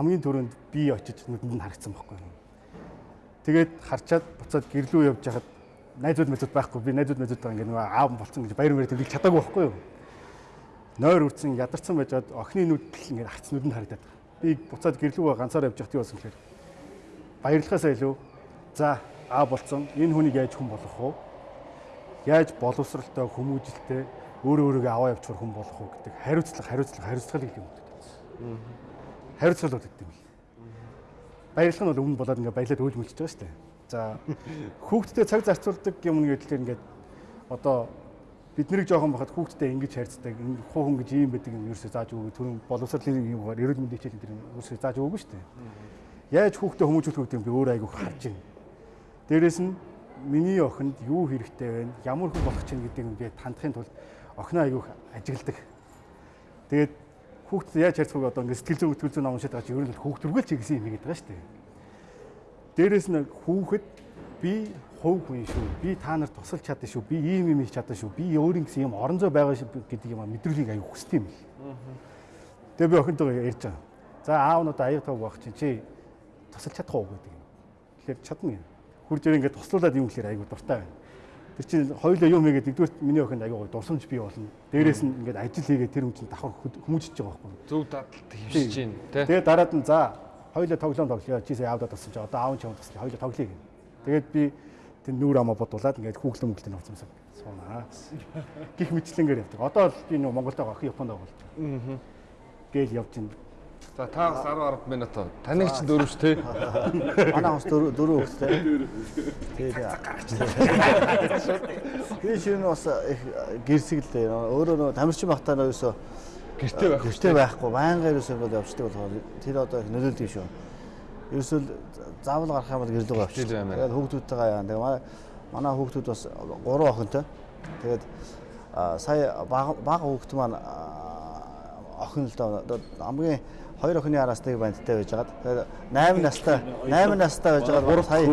хамгийн түрүүнд би очиж нүдэнд нь харагдсан байхгүй юу. Тэгээд харчаад буцаад гэрлүү явж хахад найзууд мэдүүд байхгүй би найзууд мэдүүд байгаа ингээд нөгөө аав болцсон гэж баяр мэрэ тэмдэглэж чадаагүй байхгүй юу. Нойр үрдсэн ядарсан байж бод охины нүдэл ингээд харц нүдэнд харагдаад. Би буцаад гэрлүү ганцаар явж юу болсон гэхээр баярлахаасаа илүү за аав болцсон энэ хүнийг яаж хүн болгох вэ? Яаж боловсралтай хүмүүжлтэй өөрөө өөрийгөө аваа явуулах хүн болох уу гэдэг хариуцлага хариуцлага хариуцлага гэх юм уу. Хариуцлага л гэдэг юм л. Баярлах нь бол өмнө болоод ингээ баялаад өөлж мөлж байгаа шүү дээ. За хүүхдтэй цаг зарцуулдаг юм гэвэл ингээд одоо бид нэрийг жоохон бахад хүүхдтэй ингэж харьцдаг энэ хуу хүн гэж ийм байдаг юм ерөөсөө зааж өгөө түрүүн боловсролын юм уу эрүүл мэндийн хичээл энэ ерөөсөө зааж өгөөгүй шүү дээ. Яаж хүүхдээ хүмүүжүүлэх гэдэг юм би өөр айгуух харж байна. Дээрээс нь миний охинд юу хэрэгтэй вэ? Ямар хүн болох чинь гэдэг юм би тандахын тулд охиноо айгуух ажигладаг. Тэгээд хүүхдээ яаж харьцах вэ одоо ингээд сэтгэл зүйн өтгөл зүйн ном уншаад байгаа чи ер нь хүүхд төргөл чи гэсэн юм гэдэг байгаа шүү дээ. Дээрээс нь хүүхэд би хувь хүн шүү. Би та нарт тусалж чадсан шүү. Би ийм юм хийж чадсан шүү. Би өөрийн гэсэн юм орон зай байгаа гэдэг юм мэдрэлийг аяг хүсдэг юм л. Тэгээ би охинтойгоо ярьж байгаа. За аав одоо аяг тав байх чинь чи тусалж чадах уу гэдэг юм. Тэгэхээр чадна юм. Хурж ирээ ингээд туслуулад юм гэхээр аяг дуртай байна. Тэр чинь хоёулаа юм хийгээд нэгдүгээр миний охинд аяг дурсамж бий болно. Дээрээс нь ингээд ажил хийгээд тэр хүн чинь давхар хүмүүжиж байгаа байхгүй. Зөв дадлт хөвсөж чинь тий. Тэгээ дараад нь за хоёулаа тоглоом тоглоё. Чи сая аавда тусалж. Одоо аав нь чамд туслая. Хоёулаа тоглоё гэнэ. Тэгээд би тэр нүүр амаа бодуулаад ингээд хүүхлэн мөглөн авцсан суунаа. Гих мэтлэнгээр явдаг. Одоо л би нөгөө Монголд байгаа охин Японд байгаа. Аа. Гээл явж байна. За та бас 10 10 минут таныг ч дөрөвч тий. Манай хос дөрөв дөрөв хөлтэй. Тэгээд би шинэ бас их гэрсэглээ. Өөрөө нөгөө тамирчин багтаа нөөсөө Гэртээ байх. гэртээ байхгүй байнга ерөөсөө явждаг болохоор тэр одоо их нөлөөлдөг шүү. Ерөөсөө заавал гарах юм бол гэрлэг авчих. Тэгээд хүүхдүүдтэйгээ яа. Тэгээ манай хүүхдүүд бас гурван охинтой. Тэгээд сая бага хүүхд маань охин л доо хамгийн хоёр охины араас нэг бандтай байж байгаад тэгээд 8 настай 8 настай байж байгаад сая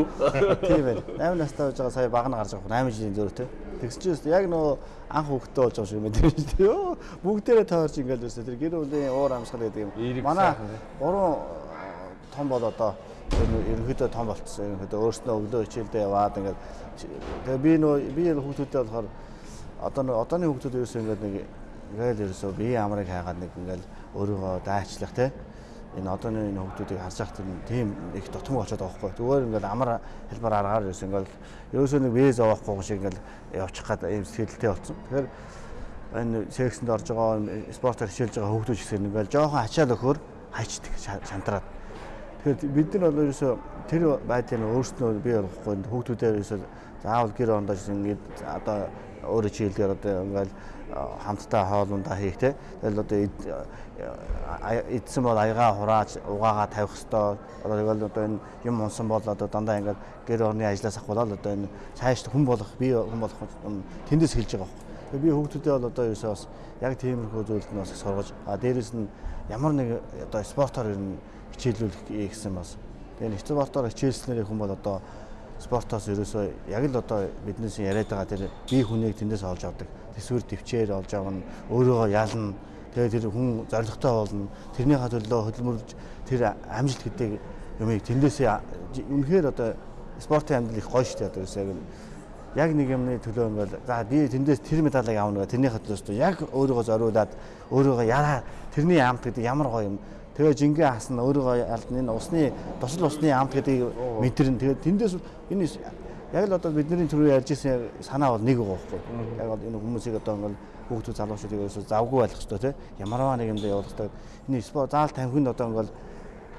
тийм байна. 8 настай байж байгаа сая баг нь гарч байгаа 8 жилийн зөрүүтэй тэгс чинь яг нөгөө анх хүүхдтэй болж байгаа шиг тийм шүү дээ бүгдээрээ тойрч ингээл өсөө тэр гэр бүлийн уур амьсгал гэдэг юм. Манай гурван том бол одоо ерөнхийдөө том болцсон ерөнхийдөө өөрснөө өглөө хичээлдээ яваад ингээд тэгээ би нөө би хүүхдүүдтэй болохоор одоо нөө одооны хүүхдүүд ерөөсөө ингээд нэг ингээл ерөөсөө бие амрыг хайгаад нэг ингээл өөрийгөө дайчлах те. Энэ одооны энэ хүүхдүүдийг харж байхад тийм их дутмаг болчиход байгаа байхгүй. Зүгээр ингээл амар хэлбэр аргаар ерөөсөө ингээл ерөөсөө нэг виз авахгүй шиг ингээл явчих гад ийм сэтгэлтэй болсон. Тэгэхээр энэ сексэнд орж байгаа спортоор хичээлж байгаа хүүхдүүд гэсэн ингээл жоохон ачаал өхөр хайчдаг шантраад Тэгэхээр бид нар бол ерөөсөө тэр байдлыг өөрснөө бий болгохгүй хүүхдүүдээр ерөөсөө заавал гэр ондооч ингээд одоо өөрөө чийлдээр одоо ингээл хамтдаа хоолундаа хийх те. Тэгэл одоо эдсэн бол аягаа хурааж угаагаа тавих хэвээр одоо тэгэл одоо энэ юм унсан бол одоо дандаа ингээд гэр орны ажлаас ахвалал одоо энэ цааш хүн болох бий хүн болох тэндээс хэлж байгаа байхгүй. Тэгээ би хүүхдүүдээ бол одоо ерөөсөө бас яг тиймэрхүү зүйлд нь бас сургаж а дээрэс нь ямар нэг одоо спортоор ер нь хичээлүүлэх гэсэн бас. Тэгээ нэг спортоор хичээлснээр хүн бол одоо спортоос ерөөсөө яг л одоо биднээс яриад байгаа тэр бие хүнийг тэндээс олж авдаг. Тэсвэр төвчээр олж авна, өөрийгөө ялна. Тэгээ тэр хүн зоригтой болно. Тэрнийхээ төлөө хөдөлмөрлөж тэр амжилт гэдэг юмыг тэндээс үнэхээр одоо спортын амьдрал их гоё шүү дээ одоо ерөөсөө яг нэг юмны төлөө ингээл за би тэндээс тэр медалийг авна гэх тэрнийхээ төлөөс яг өөрийгөө зориулаад өөрийгөө яраа тэрний амт гэдэг ямар гоё юм Тэгээ жингээ хасна өөрийгөө алдна энэ усны тусал усны амт гэдгийг мэдэрнэ. Тэгээ тэндээс энэ яг л одоо бидний түрүү ярьж ирсэн санаа бол нэг байхгүй. Яг бол энэ хүмүүсийг одоо ингээл хүүхдүүд залуучуудыг ерөөсөө завгүй байх хэрэгтэй тийм. Ямарваа нэг юмдаа явуулдаг. Энэ спорт заал тамхинд одоо ингээл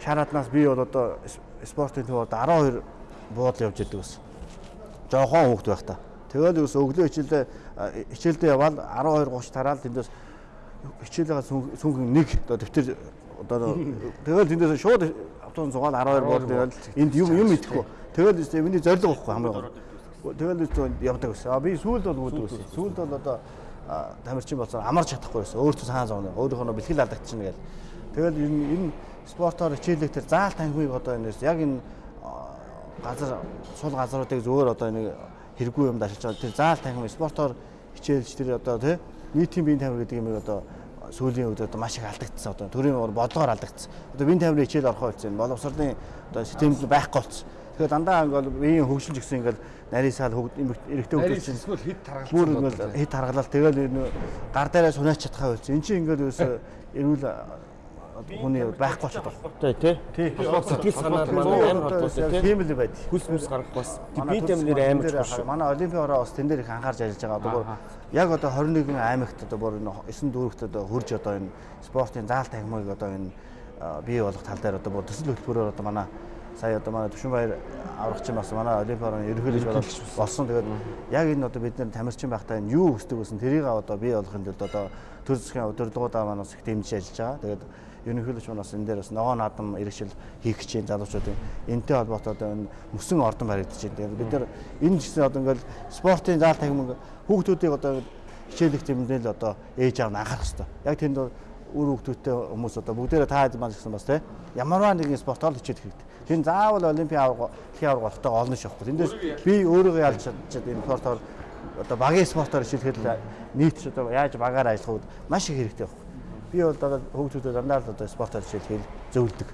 шараатнаас би бол одоо спортын төвөд 12 буудал явж идэг бас. Жохон хүүхд байх та. Тэгэл ерөөсөө өглөө хичээлдээ хичээлдээ явбал 12 30 тараал тэндээс хичээлээ сүнхэн нэг одоо дэвтэр одоо тэгэл тэндээс шууд автобус зугаал 12 бод тэгэл энд юм юм идэхгүй. Тэгэл миний зориг байхгүй хамгийн гол. Тэгэл өстэй явдаг гэсэн. А би сүүлд бол үүддэг гэсэн. Сүүлд бол одоо тамирчин болсон амарч чадахгүй байсан. Өөртөө цаана зовно. Өөрийнхөө бэлтгэл алдагдчихна гэл. Тэгэл энэ энэ спортоор хичээлэх тэр заал танхимыг одоо энэс яг энэ газар сул газруудыг зөвөр одоо нэг хэрэггүй юм дашиж байгаа. Тэр заал танхим спортоор хичээлж тэр одоо тий нийтийн биеийн тамир гэдэг юмыг одоо сүүлийн үед одоо маш их алдагдсан. Одоо төрийн бодлогоор алдагдсан. Одоо вин тамирын хичээл орохоо болсон. Боловсролын одоо системд байхгүй болсон. Тэгэхээр дандаа ингээл биеийн хөгжил гэсэн ингээл нарийн саал эрэгтэй хөгжил чинь эсвэл хэд таргалж бүр ингээл хэд харгалал тэгэл гар дээрээ сунаач чадхаа болсон. Энд чинь ингээл ерөөсө эрүүл хүний байхгүй болчиход байна. Тий, тий. Сэтгэл санаар манай амар холбоотой тий. Тийм л байд. Хүс мүс гарах бас би тамир амар шүү. Манай олимпийн ороо бас тэн дээр их анхаарч ажиллаж байгаа. Одоо яг одоо 21 аймагт одоо бүр энэ 9 дүүрэгт одоо хурж одоо энэ спортын заалт тахимыг одоо энэ бий болох тал дээр одоо бүр төсөл хөтөлбөрөөр одоо манай сая одоо манай Төвшинбаяр аврагч бас манай олимпийн орооны ерөнхийлөгч болсон. Тэгээд яг энэ одоо бид нэр тамирчин байхдаа энэ юу хүсдэг гэсэн тэрийг одоо бий болгохын тулд одоо төр засгийн удирдлагуудаа манаас их дэмжиж ажиллаж байгаа. Тэгээд ерөнхийлөгч манаас энэ дээр бас ногоо наадам иргэшил хийх гэж байна залуучуудын энтэй холбоотой одоо энэ мөсөн ордон баригдаж байна. Бид нар энэ гэсэн одоо ингээл спортын заал тахимаг хүүхдүүдийг одоо хичээлэх тэмдээл одоо ээж аав нь анхаарах хэрэгтэй. Яг тэнд үр хүүхдүүдтэй хүмүүс одоо бүгдээрээ таад маань гэсэн бас те ямарваа нэгэн спортоор хичээлэх хэрэгтэй. Тэн заавал олимпийн авраг дэлхийн авраг болохтой олно шахгүй. Тэндээс би өөрийгөө ялж чадчихад энэ спортоор одоо багийн спортоор хичээлэхэд нийт одоо яаж багаар ажиллах үед маш их хэрэгтэй байна би бол одоо хөгжүүдэд дандаа л одоо спортоор хичээл зөвлөдөг.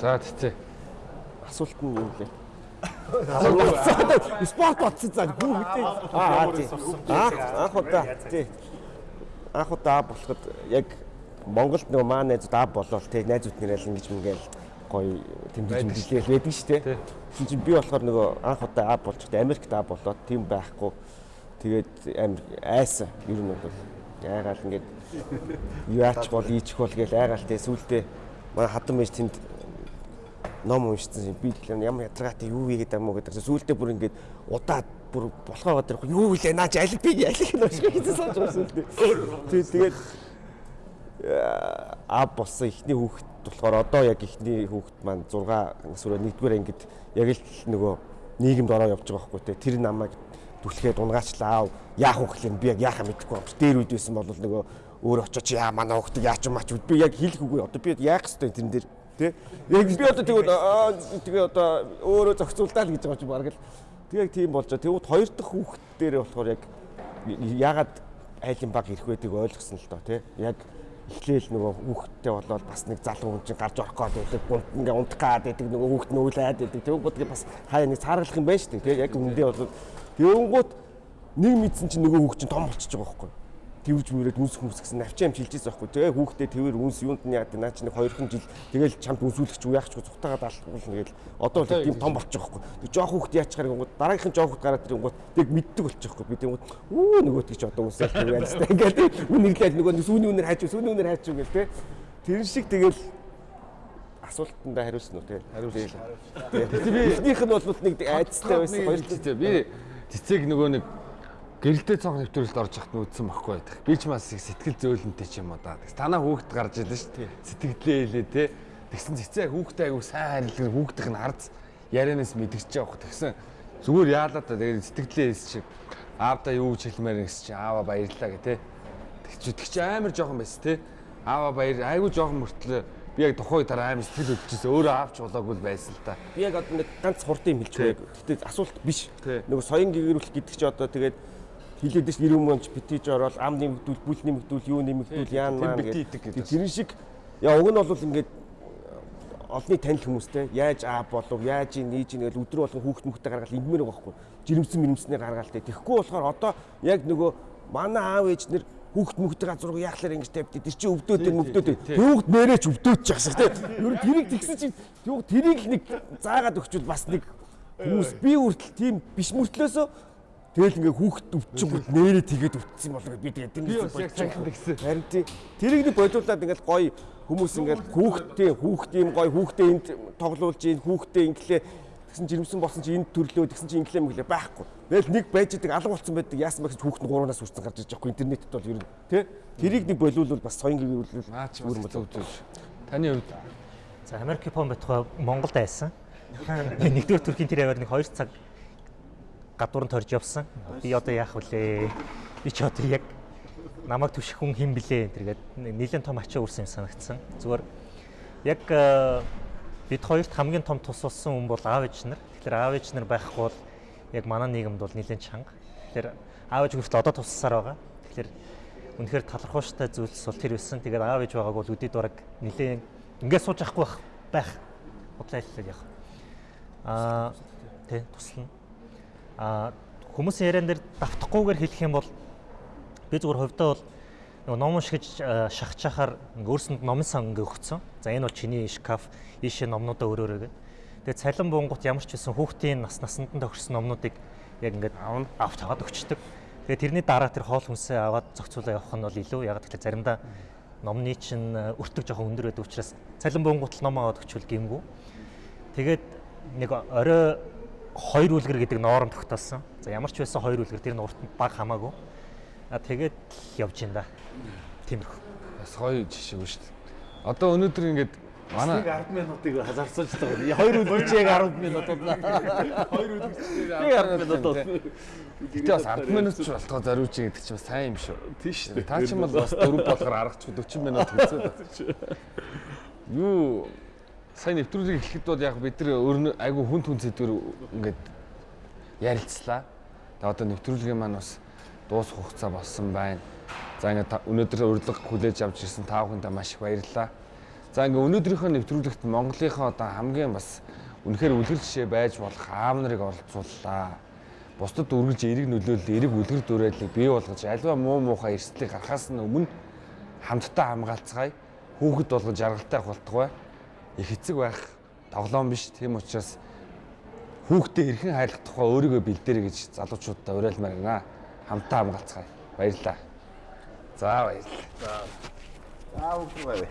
За тэгтээ. Асуулт нь юу вэ? Спорт батсан цаг бүгдээ аа тий. Анх удаа тий. Анх удаа болоход яг Монголд нөгөө маа найзууд аа болол тий найзууд нэрэл ингэж мэгэл гоё тэмдэж мэдлэл байдаг шүү дээ. Тэгсэн чинь би болохоор нөгөө анх удаа аа байгаа Америкт аа болоод тийм байхгүй. Тэгээд амир айсан ер нь бол яагаад ингэж яач бол ийчих бол гээл айгаалтай сүултээ. Манай хатан мэж тэнд ном уншсан би тэгэхээр ямар ядаргаатай юу вэ гэдэг юм уу гэдэг. Сүултээ бүр ингээд удаад бүр болохоо гадар юу вэ? Наач аль би аль их нөшгөө хийсэн сонсож байгаа сүултээ тий тэгээд а болсон ихний хүүхэд болохоор одоо яг ихний хүүхэд маань 6 нас өрөө нэгдүгээр ангид яг л нөгөө нийгэмд ороо явж байгаа байхгүй те. Тэр намайг түлхээд унгаачлаа яах вэ гэхлээр би яг яахаа мэдэхгүй. Юм. Дээр үед байсан бол нөгөө өөр очиж яа манай хөхтөг яач юм ач би яг хэлэх үгүй. Одоо би яах хэвтэй тэрэн дээр? Тий яг би одоо тэгвэл тэгээ одоо өөрөө зохицуулдаа л гэж байгаа ч баг л тэгээ тийм болж байгаа. Тэгвэл хоёр дахь хүүхд дээр болохоор яг ягаад айлын баг ирэх байдгийг ойлгосон л доо тий яг эхлээл нөгөө хүүхдтэй болоод бас нэг залуу хүн чинь гарч орох гээд байдаг гунт ингээ унтах гээд байдаг нөгөө хүүхд нь үйлээд байдаг. Тэг бодгийг бас хаяа нэг цааргалах юм байна шүү дээ тий яг үндэ болоод тэгэнгүүт нэг мэдсэн чинь нөгөө хүүхд чинь том болчихж байгаа байхгүй тэрж мөрөд үнс хүмүүс гэсэн навчаа юм шилжиж байгаа хгүй. Тэгээ хүүхдээ тэрээр үнс юунд нь яад наа чи нэг 2хан жил тэгэл чамд үнсүүлэгч уу яахч цухтагаад алхуулна гээл одоо л тийм том болчих жоохгүй. Тэг жоох хүүхд яачаар гингууд дараагийнхан жоох хүүхд гараад ирэнгууд тэг мэддэг болчих жоохгүй. Би тэгмүүд үү нөгөөт гэж одоо үнсэл тэр ялстай ингээд үнэрлээд нөгөө сүүний үнээр хайч сүүний үнээр хайч гэл тэ. Тэр шиг тэгэл асуултандаа хариулсан уу тэгэл хариулсан. Тэгээ би эхнийх нь бол нэг айцтай байсан хоёр би цэцэг нөгөө нэг гэрэлтэй цонх нэвтрүүлэлд орж яхад нүдсэн баггүй байдаг. Би ч бас их сэтгэл зөөлөнтэй ч юм уу да. Танаа хүүхэд гарч ирлээ шүү дээ. Сэтгэлдээ хэлээ те. Тэгсэн цэцээ хүүхдээ айгу сайн харилгэр хүүхдийнх нь харц ярианаас мэдгэж явах. Тэгсэн зүгээр яалаа та тэгээд сэтгэлдээ хэлсэн чи аавда юу гэж хэлмээр гэсэн чи аава баярлаа гэ те. Тэгч тэг чи амар жоохон байсан те. Аава баяр айгу жоохон мөртлөө би яг тухай дараа амар сэтгэл хөдлөжсэн өөрөө аавч болоогүй байсан л та. Би яг одоо нэг ганц хурдан юм хэлчихвээ. Гэтэ асуулт биш. Нөгөө соён гэгэрүүлэх гэдэг чи одоо тэгээд хилээд ш 90 мөнч битэж ороод ам нэмэгдүүл, бүл нэмэгдүүл, юу нэмэгдүүл яан маань гэдэг. Тэр шиг яа уг нь бол ингээд олны танил хүмүүстэй яаж аа болов яаж нээж гэж өдрө болгон хүүхд мөхтэй гаргаад ингмээр байгаа байхгүй. Жирэмсэн мэрэмснээр гаргаад тэ тэгэхгүй болохоор одоо яг нөгөө манай аав ээж нэр хүүхд мөхтэй газар руу яахлаар ингэж тавьд тэр чинь өвдөөд юм өвдөөд хүүхд нэрэж өвдөөд ч гэсэн тэ ер нь тэрийг тэгсэн чинь юу тэрийг нэг заагаад өгчвөл бас нэг хүмүүс би үртэл тийм биш мөртлөөсөө Тэгэл ингээ хүүхэд өвчөнгөд нэрээ тэгээд өвдсөн болоо би тэгээд цахилт гисэн. Харин тий тэрийг нэг бодлуулад ингээл гоё хүмүүс ингээл хүүхдээ хүүхд юм гоё хүүхдээ энд тоглуулж ийн хүүхдээ инглээ тэгсэн жирэмсэн болсон чи энд төрлөө тэгсэн чи инглээ мэглээ байхгүй. Тэгэл нэг байж идэг алга болсон байдаг яасан бэ гэж хүүхд нь гуранаас үрсэн гарч иж байгаа интернетэд бол ер нь тий тэрийг нэг бодлуулвал бас соён гэрүүлвэл наач бүр зөв зөв. Таны хувьд За Америк Япон байтугай Монголд айсан. Нэгдүгээр Туркийн тэр яваар нэг 2 цаг гадуур нь торж явсан. Би одоо яах вүлээ? Би ч одоо яг намайг түших хүн хэн блэ тэргээд нэлээд том ачаа үрсэн юм санагдсан. Зүгээр яг э, бид хоёрт хамгийн том тус болсон хүн бол аав ээж нар. Тэгэхээр аав ээж нар байхгүй бол яг манай нийгэмд бол нэлээд чанга. Тэгэхээр аав ээж хүртэл одоо туссаар байгаа. Тэгэхээр үнэхээр талархууштай зүйлс бол тэр байсан. Тэгээд аав ээж байгааг бол үдид бараг нилээн ингээд сууж авахгүй байх байх. Бодлоо хэллээ яг. Аа тий туслана. Аа хүмүүсийн яриан дээр давтахгүйгээр хэлэх юм бол би зүгээр хувьдаа бол нөгөө ном уншиж шахаж чахаар өөрсөнд номын сан ингээ өгцөн. За энэ бол чиний шкаф, ийшээ номнуудаа өрөөрэй гэдэг. Тэгээд цалин бунгут ямар ч байсан хүүхдийн нас насанд нь тохирсон номнуудыг яг ингээд авч аваад өгчдөг. Тэгээд тэрний дараа тэр хоол хүнсээ аваад зохицуулаад явах нь бол илүү яг тэгэхээр заримдаа номны чинь өртөг жоохон өндөр байдаг учраас цалин бунгут ном аваад өгчвөл гимгүү. Тэгээд нэг орой хоёр үлгэр гэдэг ноором тогтоосон. За ямар ч байсан хоёр үлгэр тэр нь урт баг хамаагүй. А тэгээд явж ин да. Тиймэрхүү. Бас гоё жишээ шүү дээ. Одоо өнөөдөр ингээд манай 10 минутыг хазаарцуулж байгаа. Хоёр үлгэрч яг 10 минут болно. Хоёр үлгэрч яг 10 минут болно. Гэтэ бас 10 минут ч болтгоо зориуч гэдэг чинь бас сайн юм шүү. Тийм шүү дээ. Та ч юм бол бас дөрөв болгоор аргач 40 минут хэвчээ. Юу сайн нэвтрүүлгийг эхлэхэд бол яг бид нар өөр айгу хүн хүн зэдвэр ингээд ярилцлаа. Тэгээ одоо нэвтрүүлгийн маань бас дуусах хугацаа болсон байна. За ингээд өнөөдөр урилга хүлээж авч ирсэн та бүхэндээ маш их баярлалаа. За ингээд өнөөдрийнхөө нэвтрүүлэгт Монголынхоо одоо хамгийн бас үнэхээр үлгэр жишээ байж болох аав нарыг оролцууллаа. Бусдад үргэлж эерэг нөлөөлөл, эерэг үлгэр дуурайлыг бий болгож альва муу муухай эрсдлийг гарахаас нь өмнө хамтдаа хамгаалцгаая. Хүүхэд болгож жаргалтай болтугай. Их эцэг байх тоглоом биш. Тийм учраас хүүхдээ эрхэн хайлах тухай өөрийгөө бэлдээрэй гэж залуучуудаа уриалмаар байна. Хамтдаа хамгаалцгаая. Баярлалаа. За баярлалаа. Аа үгүй бай.